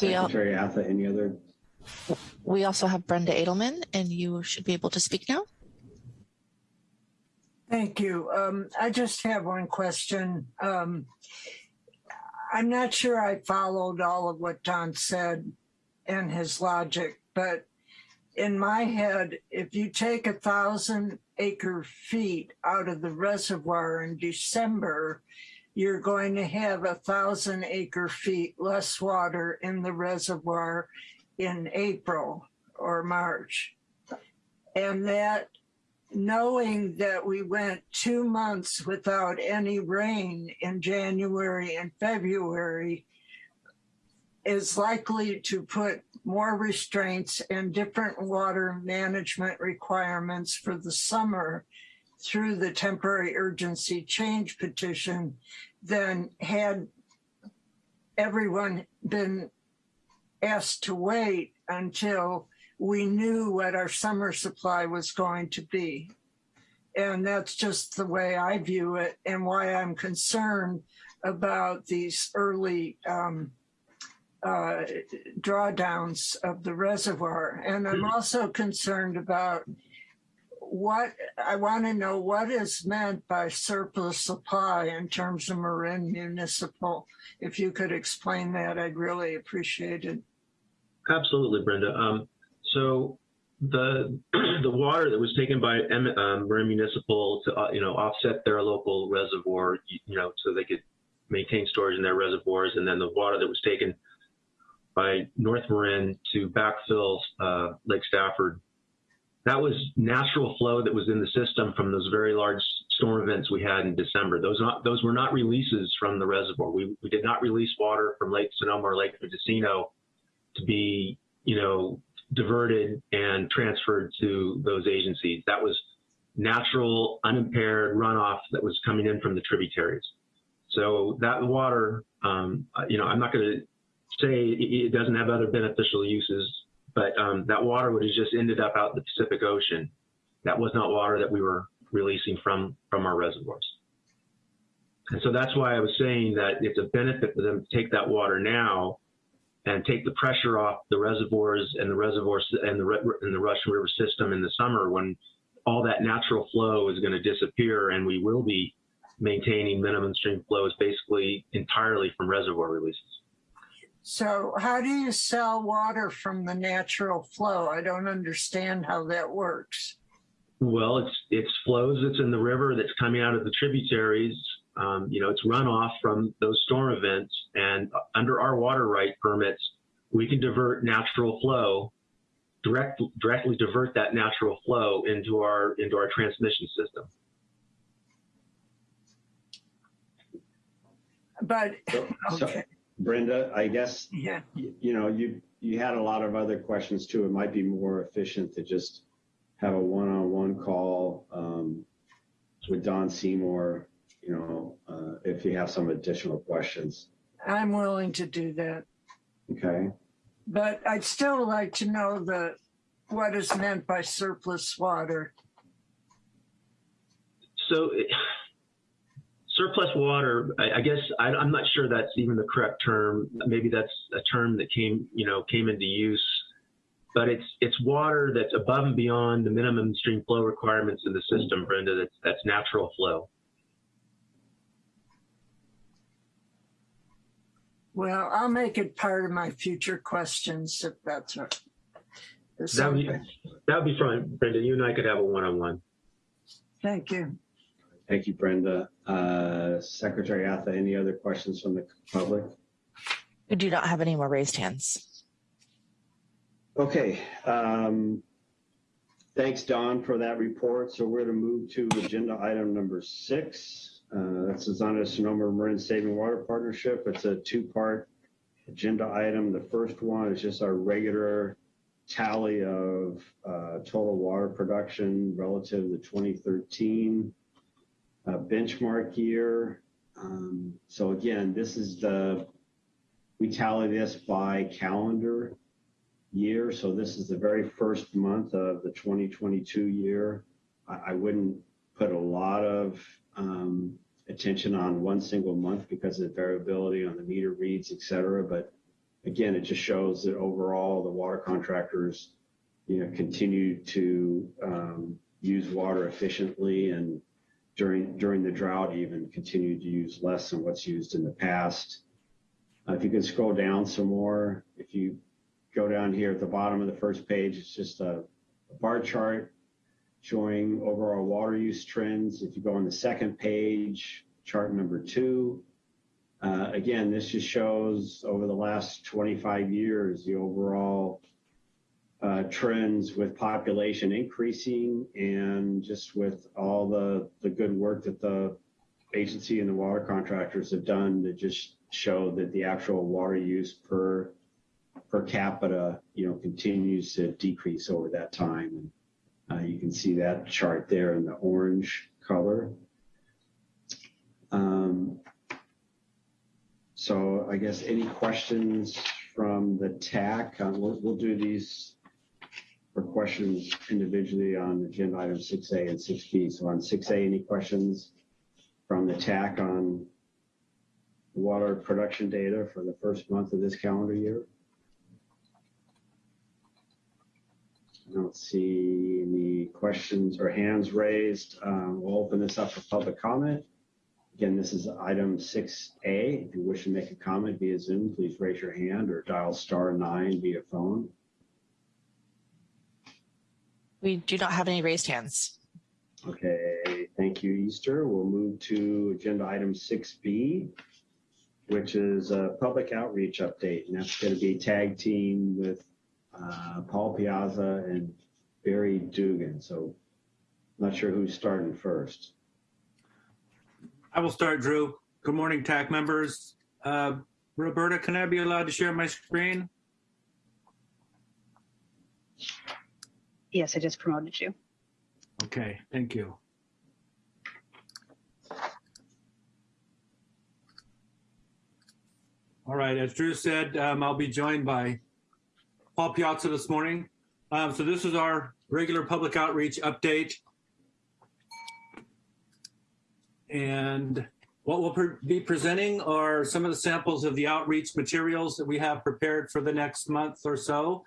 We, al- Secretary Atha, any other? we also have Brenda Adelman, and you should be able to speak now. Thank you. Um, I just have one question. Um, I'm not sure I followed all of what Don said and his logic, but in my head, if you take a thousand acre feet out of the reservoir in December, you're going to have a thousand acre feet less water in the reservoir in April or March. And that knowing that we went two months without any rain in January and February is likely to put more restraints and different water management requirements for the summer through the temporary urgency change petition than had everyone been asked to wait until we knew what our summer supply was going to be. And that's just the way I view it and why I'm concerned about these early um, uh, drawdowns of the reservoir. And I'm also concerned about what I want to know what is meant by surplus supply in terms of Marin Municipal. If you could explain that, I'd really appreciate it. Absolutely, Brenda. Um, so the (clears throat) the water that was taken by um, Marin Municipal to uh, you know offset their local reservoir, you, you know, so they could maintain storage in their reservoirs, and then the water that was taken by North Marin to backfill uh, Lake Stafford. That was natural flow that was in the system from those very large storm events we had in December. Those not those were not releases from the reservoir. We we did not release water from Lake Sonoma or Lake Mendocino to be you know diverted and transferred to those agencies. That was natural, unimpaired runoff that was coming in from the tributaries. So that water, um, you know, I'm not going to say it doesn't have other beneficial uses, but um, that water would have just ended up out in the Pacific Ocean. That was not water that we were releasing from from our reservoirs. And so that's why I was saying that it's a benefit for them to take that water now and take the pressure off the reservoirs and the reservoirs and the and the Russian River system in the summer when all that natural flow is going to disappear and we will be maintaining minimum stream flows basically entirely from reservoir releases. So how do you sell water from the natural flow? I don't understand how that works. Well, it's it's flows that's in the river that's coming out of the tributaries Um, you know, it's runoff from those storm events, and under our water right permits, we can divert natural flow, direct, directly divert that natural flow into our into our transmission system. But, So, okay, Brenda, I guess, yeah, you, you know, you, you had a lot of other questions too. It might be more efficient to just have a one-on-one call, um, with Don Seymour, you know, uh, if you have some additional questions. I'm willing to do that. Okay. But I'd still like to know the, what is meant by surplus water. So it, surplus water, I, I guess I, I'm not sure that's even the correct term. Maybe that's a term that came, you know, came into use. But it's it's water that's above and beyond the minimum stream flow requirements in the system, Brenda. That's that's natural flow. Well, I'll make it part of my future questions if that's right. That would be that would be fine, Brenda. You and I could have a one-on-one. Thank you. Thank you, Brenda. Uh, Secretary Atha, any other questions from the public? We do not have any more raised hands. Okay. Um, thanks, Don, for that report. So we're going to move to agenda item number six. Uh, that's the Zonda Sonoma Marin Saving Water Partnership. It's a two-part agenda item. The first one is just our regular tally of uh, total water production relative to 2013 uh, benchmark year. Um, so again, this is the, we tally this by calendar year. So this is the very first month of the 2022 year. I, I wouldn't put a lot of um, attention on one single month because of the variability on the meter reads, et cetera. But again, it just shows that overall the water contractors, you know, continue to um, use water efficiently and during during the drought even continue to use less than what's used in the past. Uh, if you can scroll down some more, if you go down here at the bottom of the first page, it's just a, a bar chart showing overall water use trends. If you go on the second page, chart number two, uh, again, this just shows over the last 25 years the overall uh, trends with population increasing and just with all the, the good work that the agency and the water contractors have done to just show that the actual water use per per capita, you know, continues to decrease over that time. And uh, you can see that chart there in the orange color. Um, so I guess any questions from the TAC? Uh, we'll, we'll do these for questions individually on agenda item 6A and 6B. So on 6A, any questions from the TAC on water production data for the first month of this calendar year? I don't see any questions or hands raised. Um, we'll open this up for public comment. Again, this is item 6A. If you wish to make a comment via Zoom, please raise your hand or dial star nine via phone. We do not have any raised hands. Okay, thank you, Easter. We'll move to agenda item 6B, which is a public outreach update. And that's going to be tag team with uh, Paul Piazza and Barry Dugan. So not sure who's starting first. I will start, Drew. Good morning, TAC members. Uh, Roberta, can I be allowed to share my screen? Yes, I just promoted you. Okay, thank you. All right, as Drew said, um, I'll be joined by Paul Piazza this morning. Um, so this is our regular public outreach update. And what we'll pre be presenting are some of the samples of the outreach materials that we have prepared for the next month or so.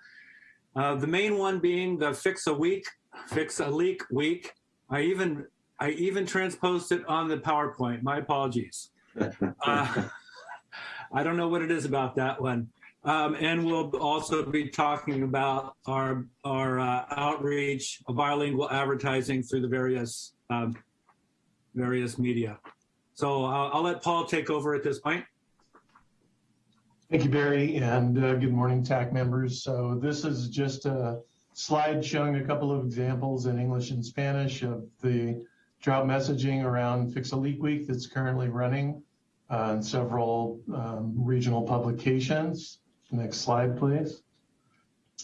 Uh, the main one being the Fix a Week, Fix a Leak Week. I even I even transposed it on the PowerPoint. My apologies. (laughs) Uh, (laughs) I don't know what it is about that one. Um, and we'll also be talking about our our uh, outreach, bilingual advertising through the various um, various media. So uh, I'll let Paul take over at this point. Thank you, Barry, and uh, good morning, TAC members. So this is just a slide showing a couple of examples in English and Spanish of the drought messaging around Fix a Leak Week that's currently running in several um, regional publications. Next slide, please.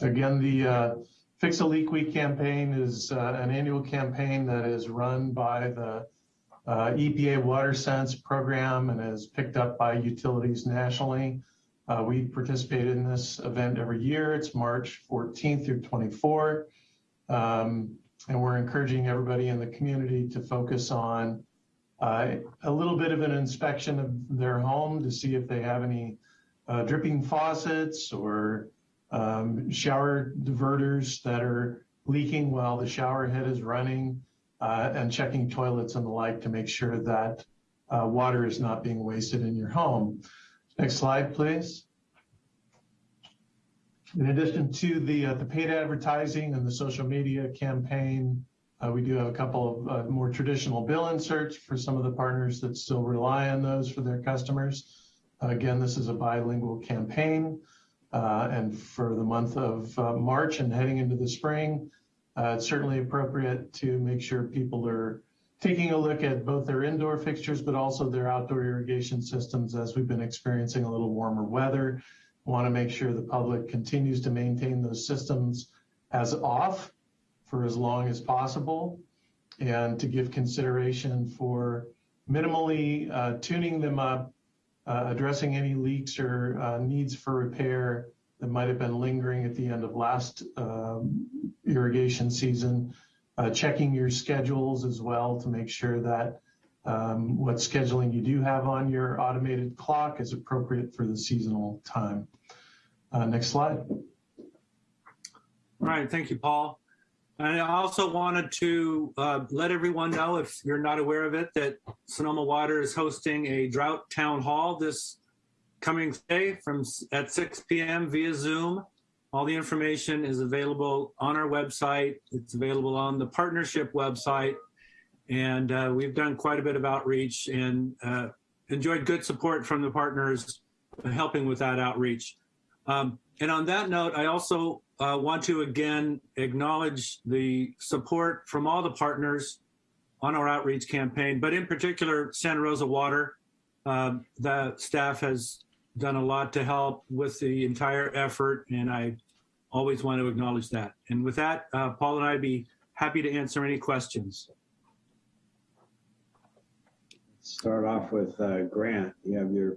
Again, the uh, Fix a Leak Week campaign is uh, an annual campaign that is run by the uh, EPA WaterSense program and is picked up by utilities nationally. Uh, we participate in this event every year. It's March 14th through 24. Um, and we're encouraging everybody in the community to focus on uh, a little bit of an inspection of their home to see if they have any uh, dripping faucets or um, shower diverters that are leaking while the shower head is running uh, and checking toilets and the like to make sure that uh, water is not being wasted in your home. Next slide, please. In addition to the, uh, the paid advertising and the social media campaign, uh, we do have a couple of uh, more traditional bill inserts for some of the partners that still rely on those for their customers. again, this is a bilingual campaign. Uh, and for the month of uh, March and heading into the spring, uh, it's certainly appropriate to make sure people are taking a look at both their indoor fixtures, but also their outdoor irrigation systems as we've been experiencing a little warmer weather. Want to make sure the public continues to maintain those systems as off for as long as possible and to give consideration for minimally uh, tuning them up, uh, addressing any leaks or uh, needs for repair that might have been lingering at the end of last um, irrigation season, uh, checking your schedules as well to make sure that um, what scheduling you do have on your automated clock is appropriate for the seasonal time. Uh, next slide. All right, thank you, Paul. And I also wanted to uh, let everyone know, if you're not aware of it, that Sonoma Water is hosting a drought town hall this coming day from at 6 p.m. via Zoom. All the information is available on our website. It's available on the partnership website. And uh, we've done quite a bit of outreach and uh, enjoyed good support from the partners helping with that outreach. Um, and on that note, I also uh, want to again acknowledge the support from all the partners on our outreach campaign, but in particular, Santa Rosa Water. Uh, the staff has done a lot to help with the entire effort, and I always want to acknowledge that. And with that, uh, Paul and I'd be happy to answer any questions. Start off with uh, Grant. You have your.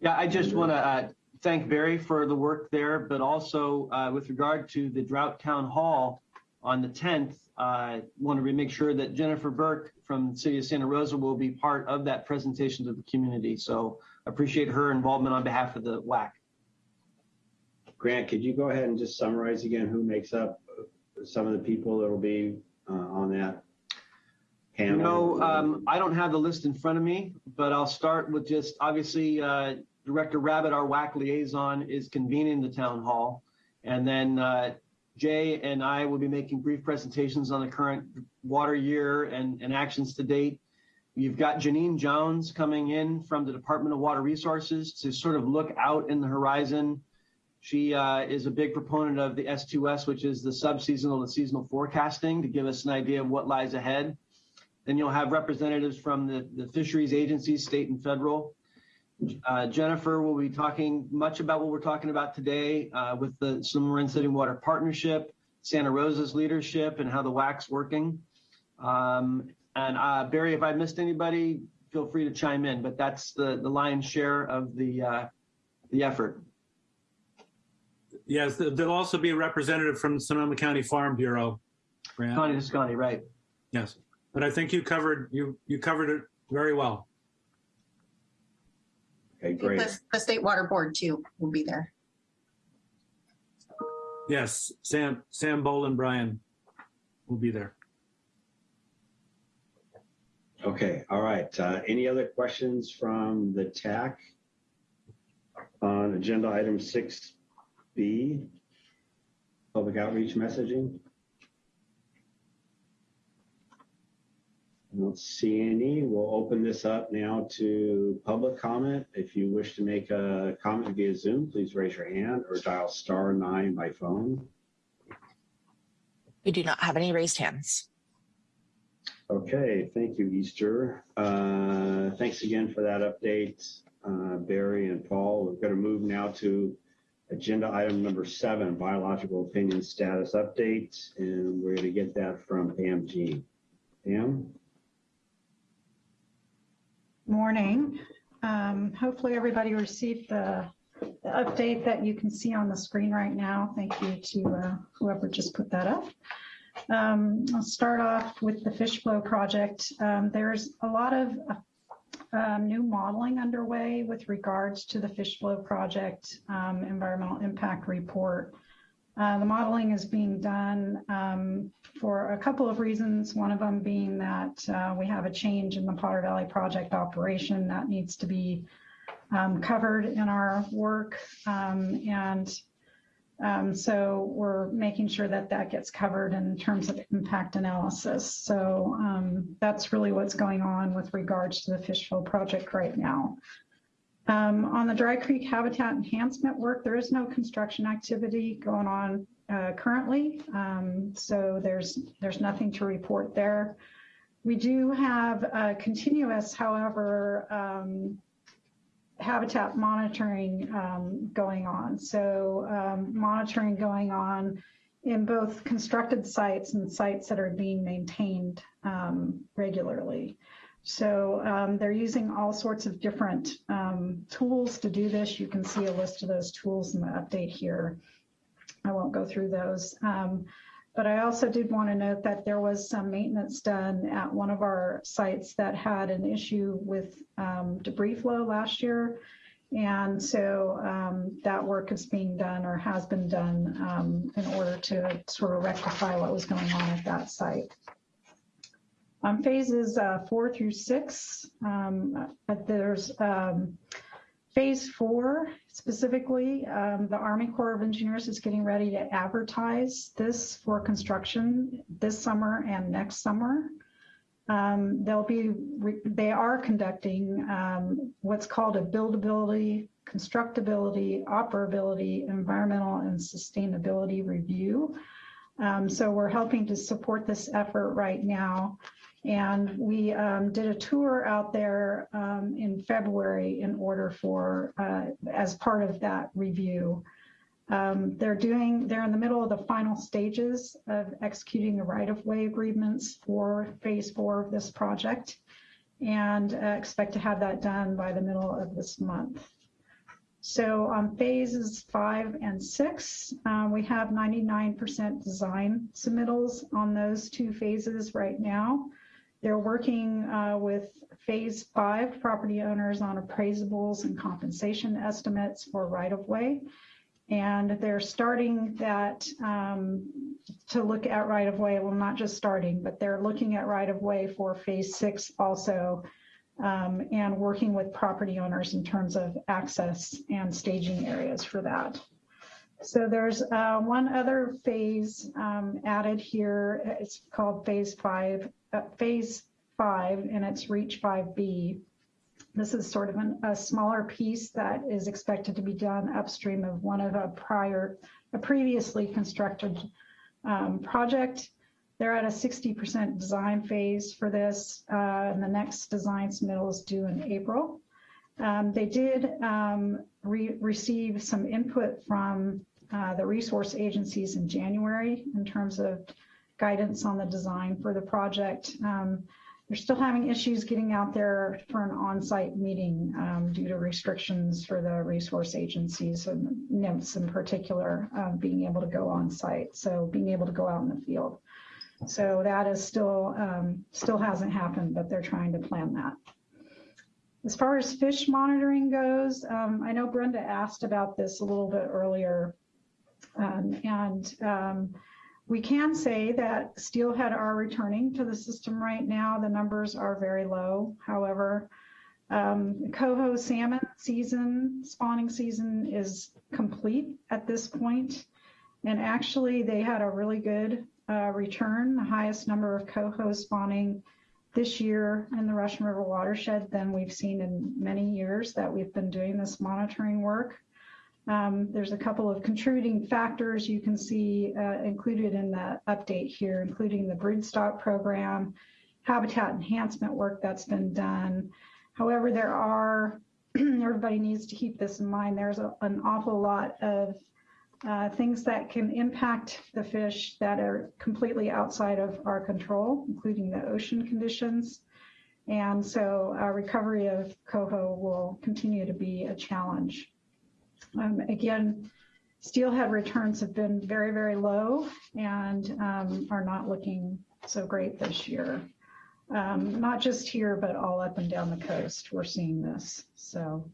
Yeah, I just want to uh, thank Barry for the work there, but also uh, with regard to the Drought Town Hall on the 10th, I uh, want to make sure that Jennifer Burke from the City of Santa Rosa will be part of that presentation to the community. So appreciate her involvement on behalf of the WAC. Grant, could you go ahead and just summarize again who makes up some of the people that will be uh, on that panel? No, um, I don't have the list in front of me, but I'll start with just obviously uh, Director Rabbitt, our WAC liaison, is convening the town hall. And then uh, Jay and I will be making brief presentations on the current water year and, and actions to date. You've got Jeanine Jones coming in from the Department of Water Resources to sort of look out in the horizon. She uh, is a big proponent of the S2S, which is the subseasonal to seasonal forecasting to give us an idea of what lies ahead. Then you'll have representatives from the, the fisheries agencies, state and federal. Uh, Jennifer will be talking much about what we're talking about today uh, with the Sonoma City Water Partnership, Santa Rosa's leadership, and how the WAC's working. Um, and uh, Barry, if I missed anybody, feel free to chime in, but that's the, the lion's share of the, uh, the effort. Yes, there'll also be a representative from Sonoma County Farm Bureau. Grant. Tawny Tesconi, right. Yes, but I think you covered you you covered it very well. Okay, great. The, the State Water Board too will be there. Yes, Sam Sam Boland-Brien will be there. Okay, all right. Uh, any other questions from the TAC on agenda item 6B, public outreach messaging? I don't see any. We'll open this up now to public comment. If you wish to make a comment via Zoom, please raise your hand or dial star nine by phone. We do not have any raised hands. Okay, thank you, Easter. Uh, thanks again for that update, uh, Barry and Paul. We're going to move now to agenda item number seven, biological opinion status update, and we're going to get that from Pam Jeane. Pam? Morning. Um, hopefully everybody received the, update that you can see on the screen right now. Thank you to uh, whoever just put that up. Um, I'll start off with the fish flow project. Um, there's a lot of um, new modeling underway with regards to the fish flow project um, environmental impact report. Uh, the modeling is being done um, for a couple of reasons. One of them being that uh, we have a change in the Potter Valley project operation that needs to be um, covered in our work. and um, so we're making sure that that gets covered in terms of impact analysis. So um, that's really what's going on with regards to the fish flow project right now. Um, on the Dry Creek habitat enhancement work, there is no construction activity going on uh, currently. Um, so there's there's nothing to report there. We do have uh, continuous, however, um, habitat monitoring um, going on. So um, monitoring going on in both constructed sites and sites that are being maintained um, regularly. So um, they're using all sorts of different um, tools to do this. You can see a list of those tools in the update here. I won't go through those. Um, but I also did want to note that there was some maintenance done at one of our sites that had an issue with um, debris flow last year. And so um, that work is being done or has been done um, in order to sort of rectify what was going on at that site. On phases uh, four through six, um, uh, there's um, Phase four, specifically, um, the Army Corps of Engineers is getting ready to advertise this for construction this summer and next summer. Um, they'll be, they are conducting um, what's called a buildability, constructability, operability, environmental and sustainability review. Um, so we're helping to support this effort right now. And we um, did a tour out there um, in February in order for, uh, as part of that review. Um, they're doing, they're in the middle of the final stages of executing the right-of-way agreements for phase four of this project and uh, expect to have that done by the middle of this month. So on phases five and six, uh, we have 99% design submittals on those two phases right now. They're working uh, with phase five property owners on appraisables and compensation estimates for right of way. And they're starting that um, to look at right of way. Well, not just starting, but they're looking at right of way for phase six also um, and working with property owners in terms of access and staging areas for that. So there's uh, one other phase um, added here. It's called phase five, uh, phase five, and it's reach 5B. This is sort of an, a smaller piece that is expected to be done upstream of one of a prior, a previously constructed um, project. They're at a 60% design phase for this, uh, and the next design submittal is due in April. Um, they did um, re receive some input from uh, the resource agencies in January in terms of guidance on the design for the project. Um, they're still having issues getting out there for an on-site meeting um, due to restrictions for the resource agencies and NMFS in particular um, being able to go on site. So being able to go out in the field. So that is still um, still hasn't happened, but they're trying to plan that. As far as fish monitoring goes, um, I know Brenda asked about this a little bit earlier. Um, and um, we can say that steelhead are returning to the system right now. The numbers are very low. However, um, coho salmon season, spawning season is complete at this point. And actually, they had a really good uh, return, the highest number of coho spawning this year in the Russian River watershed than we've seen in many years that we've been doing this monitoring work. Um, there's a couple of contributing factors you can see uh, included in the update here, including the broodstock program, habitat enhancement work that's been done. However, there are, (clears throat) everybody needs to keep this in mind, there's a, an awful lot of uh, things that can impact the fish that are completely outside of our control, including the ocean conditions. And so uh, recovery of coho will continue to be a challenge. Um, again, steelhead returns have been very, very low and um, are not looking so great this year. Um, not just here, but all up and down the coast, we're seeing this. So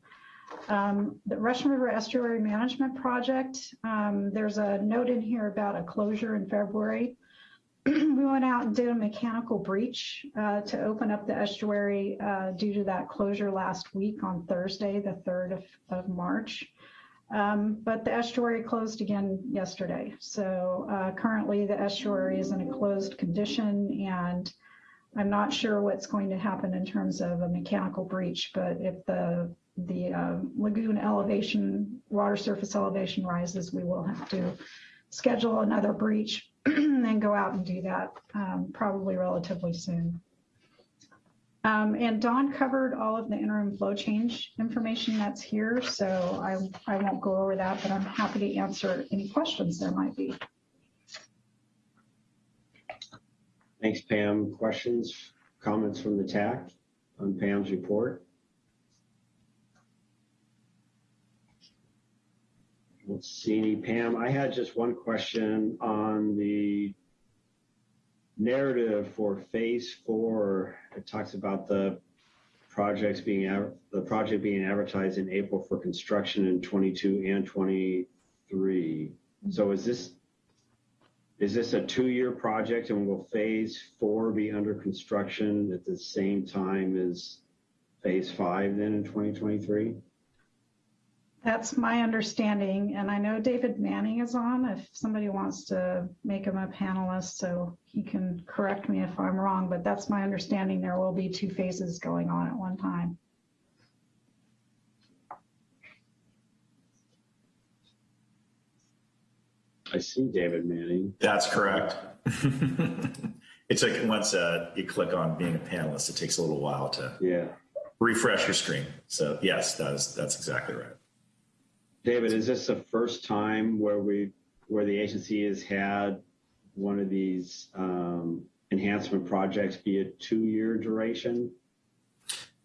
um, the Russian River Estuary Management Project, um, there's a note in here about a closure in February. (clears throat) we went out and did a mechanical breach uh, to open up the estuary uh, due to that closure last week on Thursday, the 3rd of, of March. Um, but the estuary closed again yesterday. So uh, currently the estuary is in a closed condition and I'm not sure what's going to happen in terms of a mechanical breach, but if the the uh, lagoon elevation, water surface elevation rises, we will have to schedule another breach (clears throat) and go out and do that um, probably relatively soon. Um, and Don covered all of the interim flow change information that's here, so I, I won't go over that, but I'm happy to answer any questions there might be. Thanks, Pam. Questions, comments from the TAC on Pam's report? Let's see, any Pam, I had just one question on the narrative for phase four. It talks about the projects being, the project being advertised in April for construction in 22 and 23. Mm-hmm. So is this, is this a two-year project and will phase four be under construction at the same time as phase five then in 2023? That's my understanding, and I know David Manning is on if somebody wants to make him a panelist so he can correct me if I'm wrong, but that's my understanding. There will be two phases going on at one time. I see David Manning. That's correct. (laughs) it's like once uh, you click on being a panelist, it takes a little while to yeah refresh your screen. So yes, that is that's exactly right. David, is this the first time where we where the agency has had one of these um, enhancement projects be a two-year duration?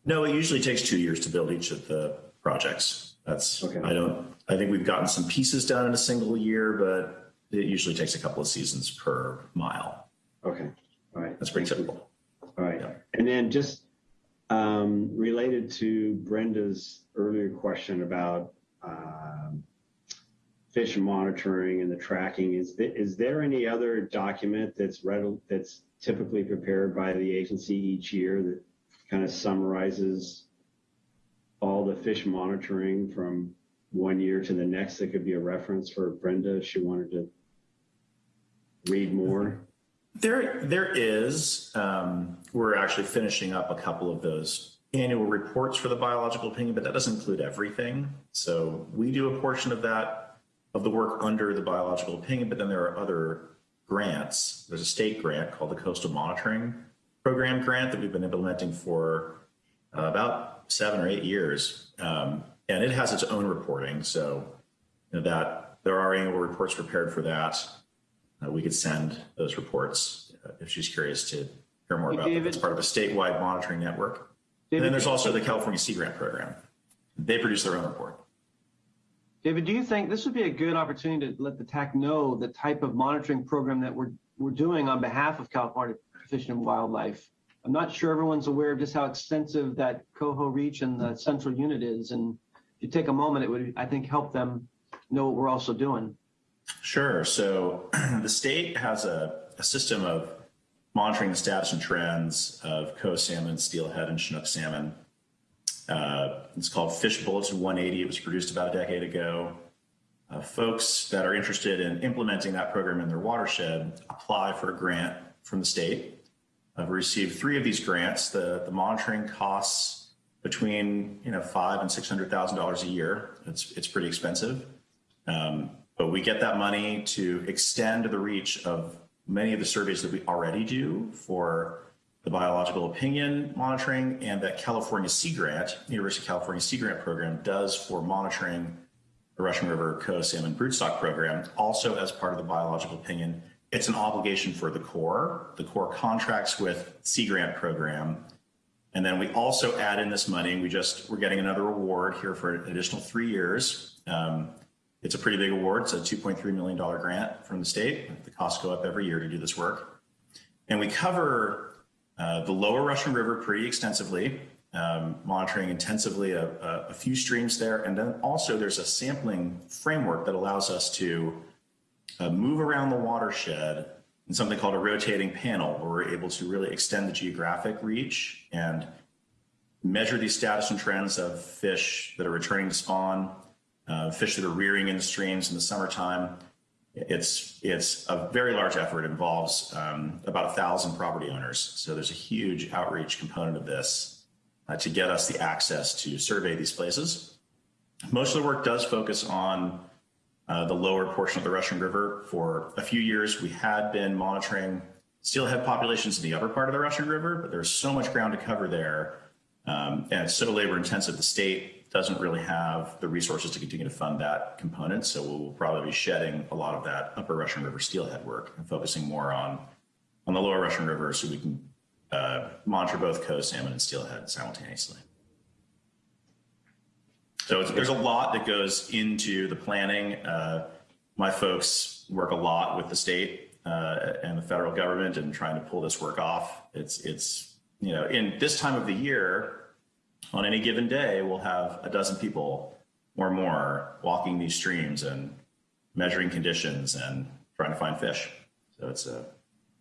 No, it usually takes two years to build each of the projects. That's okay. I don't. I think we've gotten some pieces done in a single year, but it usually takes a couple of seasons per mile. Okay. All right. That's pretty typical. All right. Yeah. And then just um, related to Brenda's earlier question about um, fish monitoring and the tracking. Is is there any other document that's read that's typically prepared by the agency each year that kind of summarizes all the fish monitoring from one year to the next that could be a reference for Brenda if she wanted to read more? There, there is. Um, we're actually finishing up a couple of those annual reports for the biological opinion, but that doesn't include everything. So we do a portion of that, of the work under the biological opinion, but then there are other grants. There's a state grant called the Coastal Monitoring Program grant that we've been implementing for uh, about seven or eight years. Um, and it has its own reporting. So you know, that there are annual reports prepared for that. Uh, we could send those reports uh, if she's curious to hear more hey, about David, that. It's part of a statewide monitoring network. David, and then there's also the California Sea Grant Program. They produce their own report. David, do you think this would be a good opportunity to let the TAC know the type of monitoring program that we're we're doing on behalf of California Fish and Wildlife? I'm not sure everyone's aware of just how extensive that coho reach and the central unit is. And if you take a moment, it would, I think, help them know what we're also doing. Sure. So (clears throat) the state has a, a system of monitoring the status and trends of coho salmon, steelhead, and Chinook salmon. Uh, it's called Fish Bulletin 180. It was produced about a decade ago. Uh, folks that are interested in implementing that program in their watershed apply for a grant from the state. I've received three of these grants. The, the monitoring costs between you know five and six hundred thousand dollars a year. It's it's pretty expensive, um, but we get that money to extend the reach of many of the surveys that we already do for the biological opinion monitoring and that California Sea Grant, University of California Sea Grant program does for monitoring the Russian River Coho Salmon Broodstock Program, also as part of the biological opinion. It's an obligation for the Corps. The Corps contracts with Sea Grant program. And then we also add in this money. We just, we're getting another award here for an additional three years. Um, it's a pretty big award. It's a $2.3 million grant from the state. The costs go up every year to do this work. And we cover uh, the lower Russian River pretty extensively, um, monitoring intensively a, a, a, few streams there. And then also there's a sampling framework that allows us to uh, move around the watershed in something called a rotating panel, where we're able to really extend the geographic reach and measure the status and trends of fish that are returning to spawn, uh, fish that are rearing in the streams in the summertime, it's it's a very large effort. It involves um, about a thousand property owners. So there's a huge outreach component of this uh, to get us the access to survey these places. Most of the work does focus on uh, the lower portion of the Russian River. For a few years, we had been monitoring steelhead populations in the upper part of the Russian River, but there's so much ground to cover there. Um, and it's so labor intensive, the state doesn't really have the resources to continue to fund that component. So we'll probably be shedding a lot of that upper Russian River steelhead work and focusing more on, on the lower Russian River so we can uh, monitor both coho salmon and steelhead simultaneously. So there's a lot that goes into the planning. Uh, my folks work a lot with the state uh, and the federal government and trying to pull this work off. It's, it's, you know, in this time of the year, on any given day, we'll have a dozen people or more walking these streams and measuring conditions and trying to find fish. So it's uh,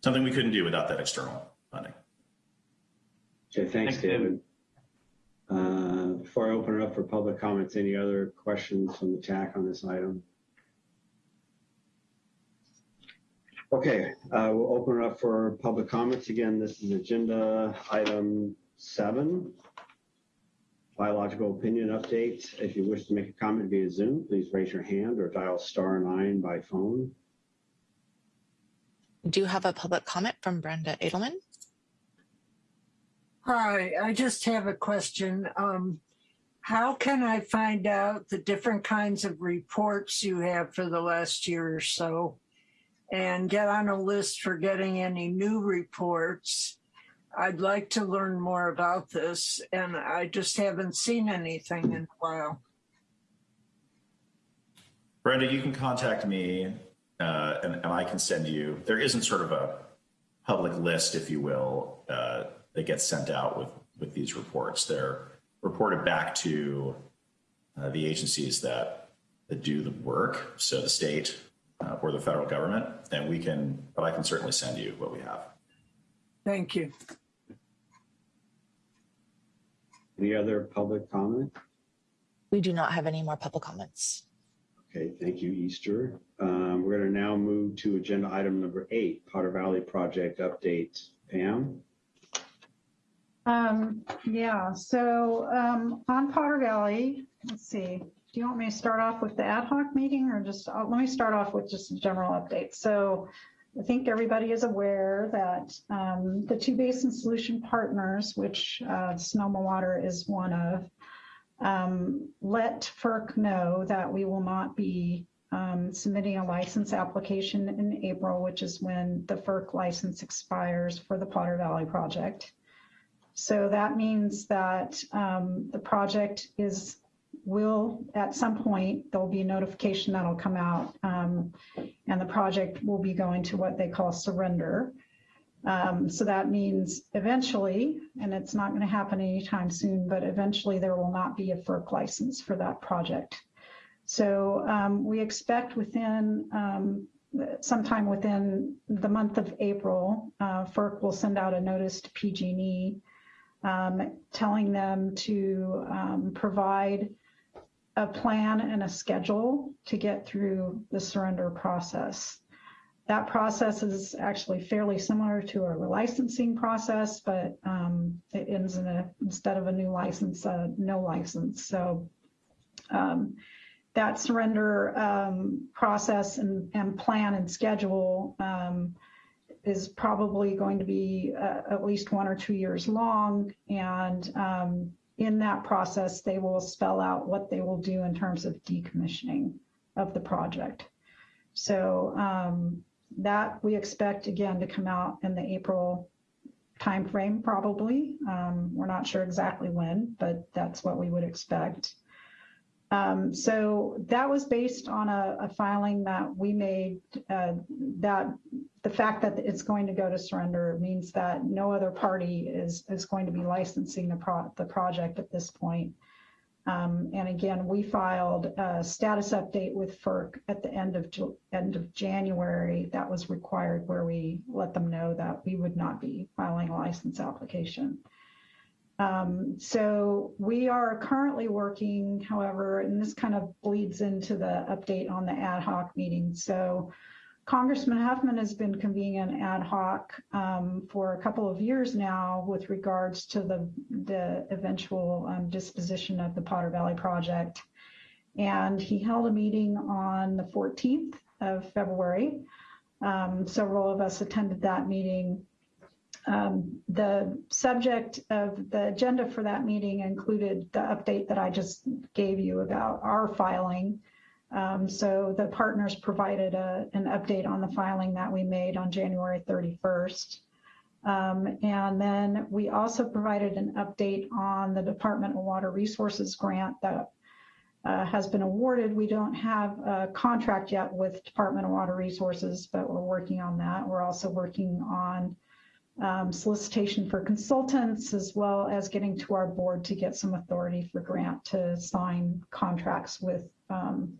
something we couldn't do without that external funding. Okay, thanks, David. Uh, before I open it up for public comments, any other questions from the TAC on this item? Okay, uh, we'll open it up for public comments. Again, this is agenda item seven biological opinion update. If you wish to make a comment via Zoom, please raise your hand or dial star nine by phone. We do have a public comment from Brenda Adelman. Hi, I just have a question. Um, how can I find out the different kinds of reports you have for the last year or so and get on a list for getting any new reports? I'd like to learn more about this, and I just haven't seen anything in a while. Brenda, you can contact me, uh, and, and, I can send you. There isn't sort of a public list, if you will, uh, that gets sent out with with these reports. They're reported back to uh, the agencies that that do the work, so the state uh, or the federal government, and we can. But I can certainly send you what we have. Thank you. Any other public comment? We do not have any more public comments. Okay, thank you, Easter. Um, we're going to now move to agenda item number eight, Potter Valley project update. Pam? Um, yeah, so um, on Potter Valley, let's see. Do you want me to start off with the ad hoc meeting or just, uh, let me start off with just a general update. So I think everybody is aware that um, the two basin solution partners, which uh, Sonoma Water is one of, um, let FERC know that we will not be um, submitting a license application in April, which is when the FERC license expires for the Potter Valley project. So that means that um, the project is will, at some point, there'll be a notification that'll come out um, and the project will be going to what they call surrender. Um, so that means eventually, and it's not going to happen anytime soon, but eventually there will not be a FERC license for that project. So um, we expect within um, sometime within the month of April, uh, FERC will send out a notice to PG&E um, telling them to um, provide a plan and a schedule to get through the surrender process. that process is actually fairly similar to a licensing process, but um, it ends in a, instead of a new license, a no license. So um, that surrender um, process and, and plan and schedule um, is probably going to be uh, at least one or two years long. And um, in that process, they will spell out what they will do in terms of decommissioning of the project. So um, that we expect again to come out in the April timeframe, probably. Um, we're not sure exactly when, but that's what we would expect. Um, so that was based on a, a filing that we made uh, that the fact that it's going to go to surrender means that no other party is, is going to be licensing the, pro the project at this point. Um, and again, we filed a status update with FERC at the end of end of January. That was required, where we let them know that we would not be filing a license application. Um, so we are currently working, however, and this kind of bleeds into the update on the ad hoc meeting. So Congressman Huffman has been convening an ad hoc um, for a couple of years now with regards to the, the eventual um, disposition of the Potter Valley project. And he held a meeting on the 14th of February. Um, several of us attended that meeting. Um, the subject of the agenda for that meeting included the update that I just gave you about our filing. Um, so the partners provided a, an update on the filing that we made on January 31st. Um, and then we also provided an update on the Department of Water Resources grant that uh, has been awarded. We don't have a contract yet with Department of Water Resources, but we're working on that. We're also working on um, solicitation for consultants, as well as getting to our board to get some authority for grant to sign contracts with um,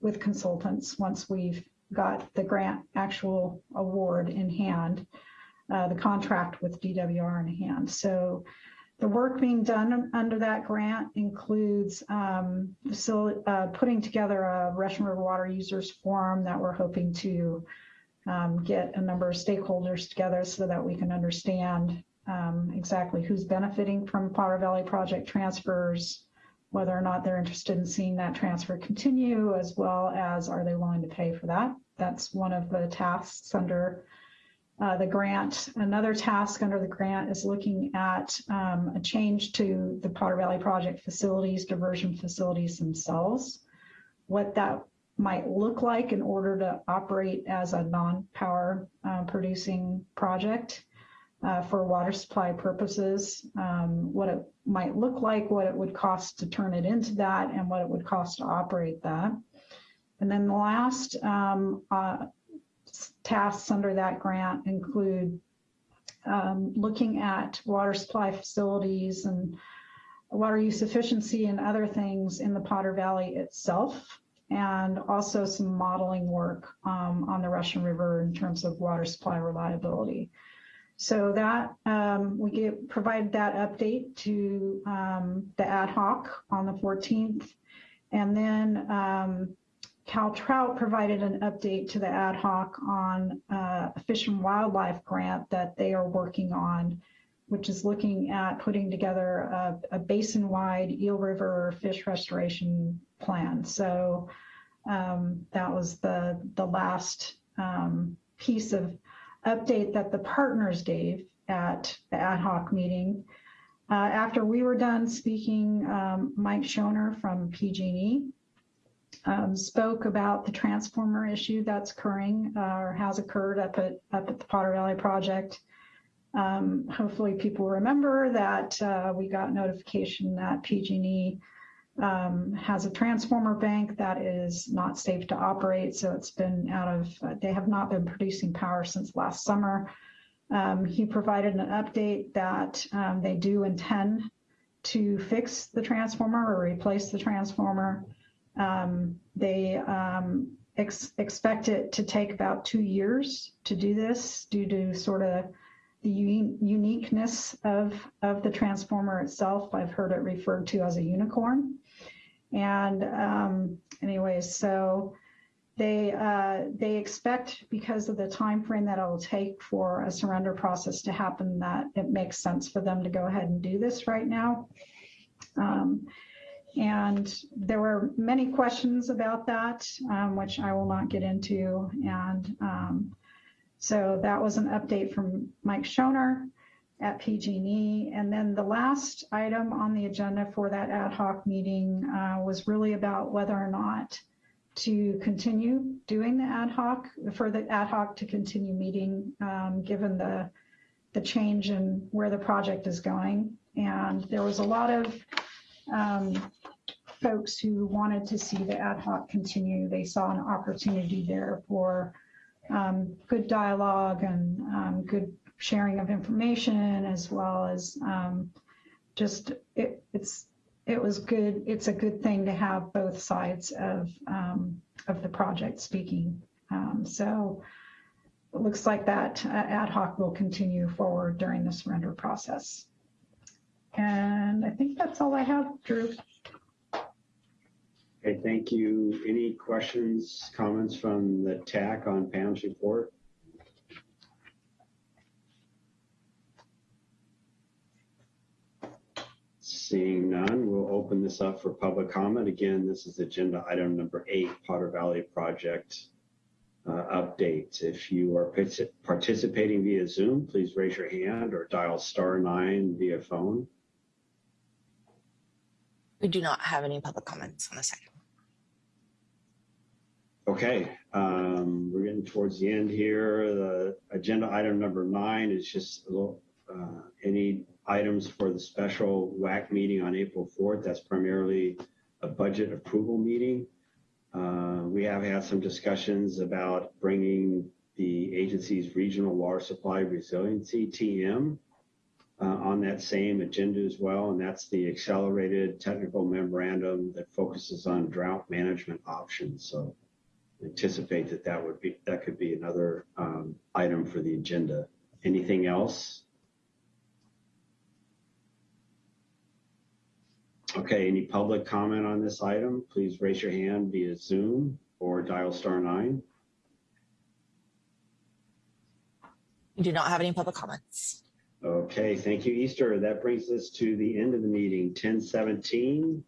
with consultants once we've got the grant actual award in hand, uh, the contract with DWR in hand. So the work being done under that grant includes um, uh, putting together a Russian River Water Users Forum that we're hoping to um, get a number of stakeholders together so that we can understand um, exactly who's benefiting from Potter Valley project transfers, whether or not they're interested in seeing that transfer continue, as well as are they willing to pay for that. That's one of the tasks under uh, the grant. Another task under the grant is looking at um, a change to the Potter Valley project facilities, diversion facilities themselves, what that might look like in order to operate as a non-power uh, producing project uh, for water supply purposes, um, what it might look like, what it would cost to turn it into that, and what it would cost to operate that. And then the last um, uh, tasks under that grant include um, looking at water supply facilities and water use efficiency and other things in the Potter Valley itself and also some modeling work um, on the Russian River in terms of water supply reliability. So that um, we get, provided that update to um, the ad hoc on the 14th. And then um, Cal Trout provided an update to the ad hoc on uh, a fish and wildlife grant that they are working on, which is looking at putting together a, a basin-wide Eel River fish restoration plan. So um, that was the, the last um, piece of update that the partners gave at the ad hoc meeting. Uh, after we were done speaking, um, Mike Schoner from PG&E um, spoke about the transformer issue that's occurring uh, or has occurred up at, up at the Potter Valley project. Um, hopefully people remember that uh, we got notification that PG&E um, has a transformer bank that is not safe to operate. So it's been out of, uh, they have not been producing power since last summer. Um, he provided an update that um, they do intend to fix the transformer or replace the transformer. Um, they um, ex expect it to take about two years to do this due to sort of the uniqueness of, of the transformer itself. I've heard it referred to as a unicorn. And um, anyways, so they, uh, they expect because of the time frame that it'll take for a surrender process to happen, that it makes sense for them to go ahead and do this right now. Um, and there were many questions about that, um, which I will not get into. And um, so that was an update from Mike Schoner at PG&E. And then the last item on the agenda for that ad hoc meeting uh, was really about whether or not to continue doing the ad hoc, for the ad hoc to continue meeting, um, given the, the change in where the project is going. And there was a lot of um, folks who wanted to see the ad hoc continue. They saw an opportunity there for um, good dialogue and um, good sharing of information, as well as um, just it, it's it was good. It's a good thing to have both sides of um, of the project speaking. Um, so it looks like that uh, ad hoc will continue forward during the surrender process. And I think that's all I have, Drew. Okay, thank you. Any questions, comments from the TAC on Pam's report? Seeing none, we'll open this up for public comment. Again, this is agenda item number eight, Potter Valley Project uh, update. If you are participating via Zoom, please raise your hand or dial star nine via phone. We do not have any public comments on this item. Okay, um, we're getting towards the end here. The agenda item number nine is just a little, uh, any items for the special WAC meeting on April 4th. That's primarily a budget approval meeting. Uh, we have had some discussions about bringing the agency's regional water supply resiliency TM uh, on that same agenda as well, and that's the accelerated technical memorandum that focuses on drought management options. So anticipate that that would be that could be another um, item for the agenda. Anything else? Okay, any public comment on this item? Please raise your hand via Zoom or dial star nine. We do not have any public comments. Okay, thank you, Easter. That brings us to the end of the meeting, 1017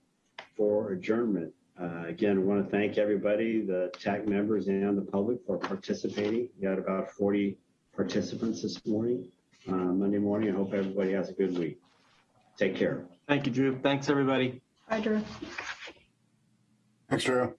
for adjournment. Uh, again, I want to thank everybody, the TAC members and the public for participating. We got about 40 participants this morning, uh, Monday morning. I hope everybody has a good week. Take care. Thank you, Drew. Thanks, everybody. Bye, Drew. Thanks, Drew.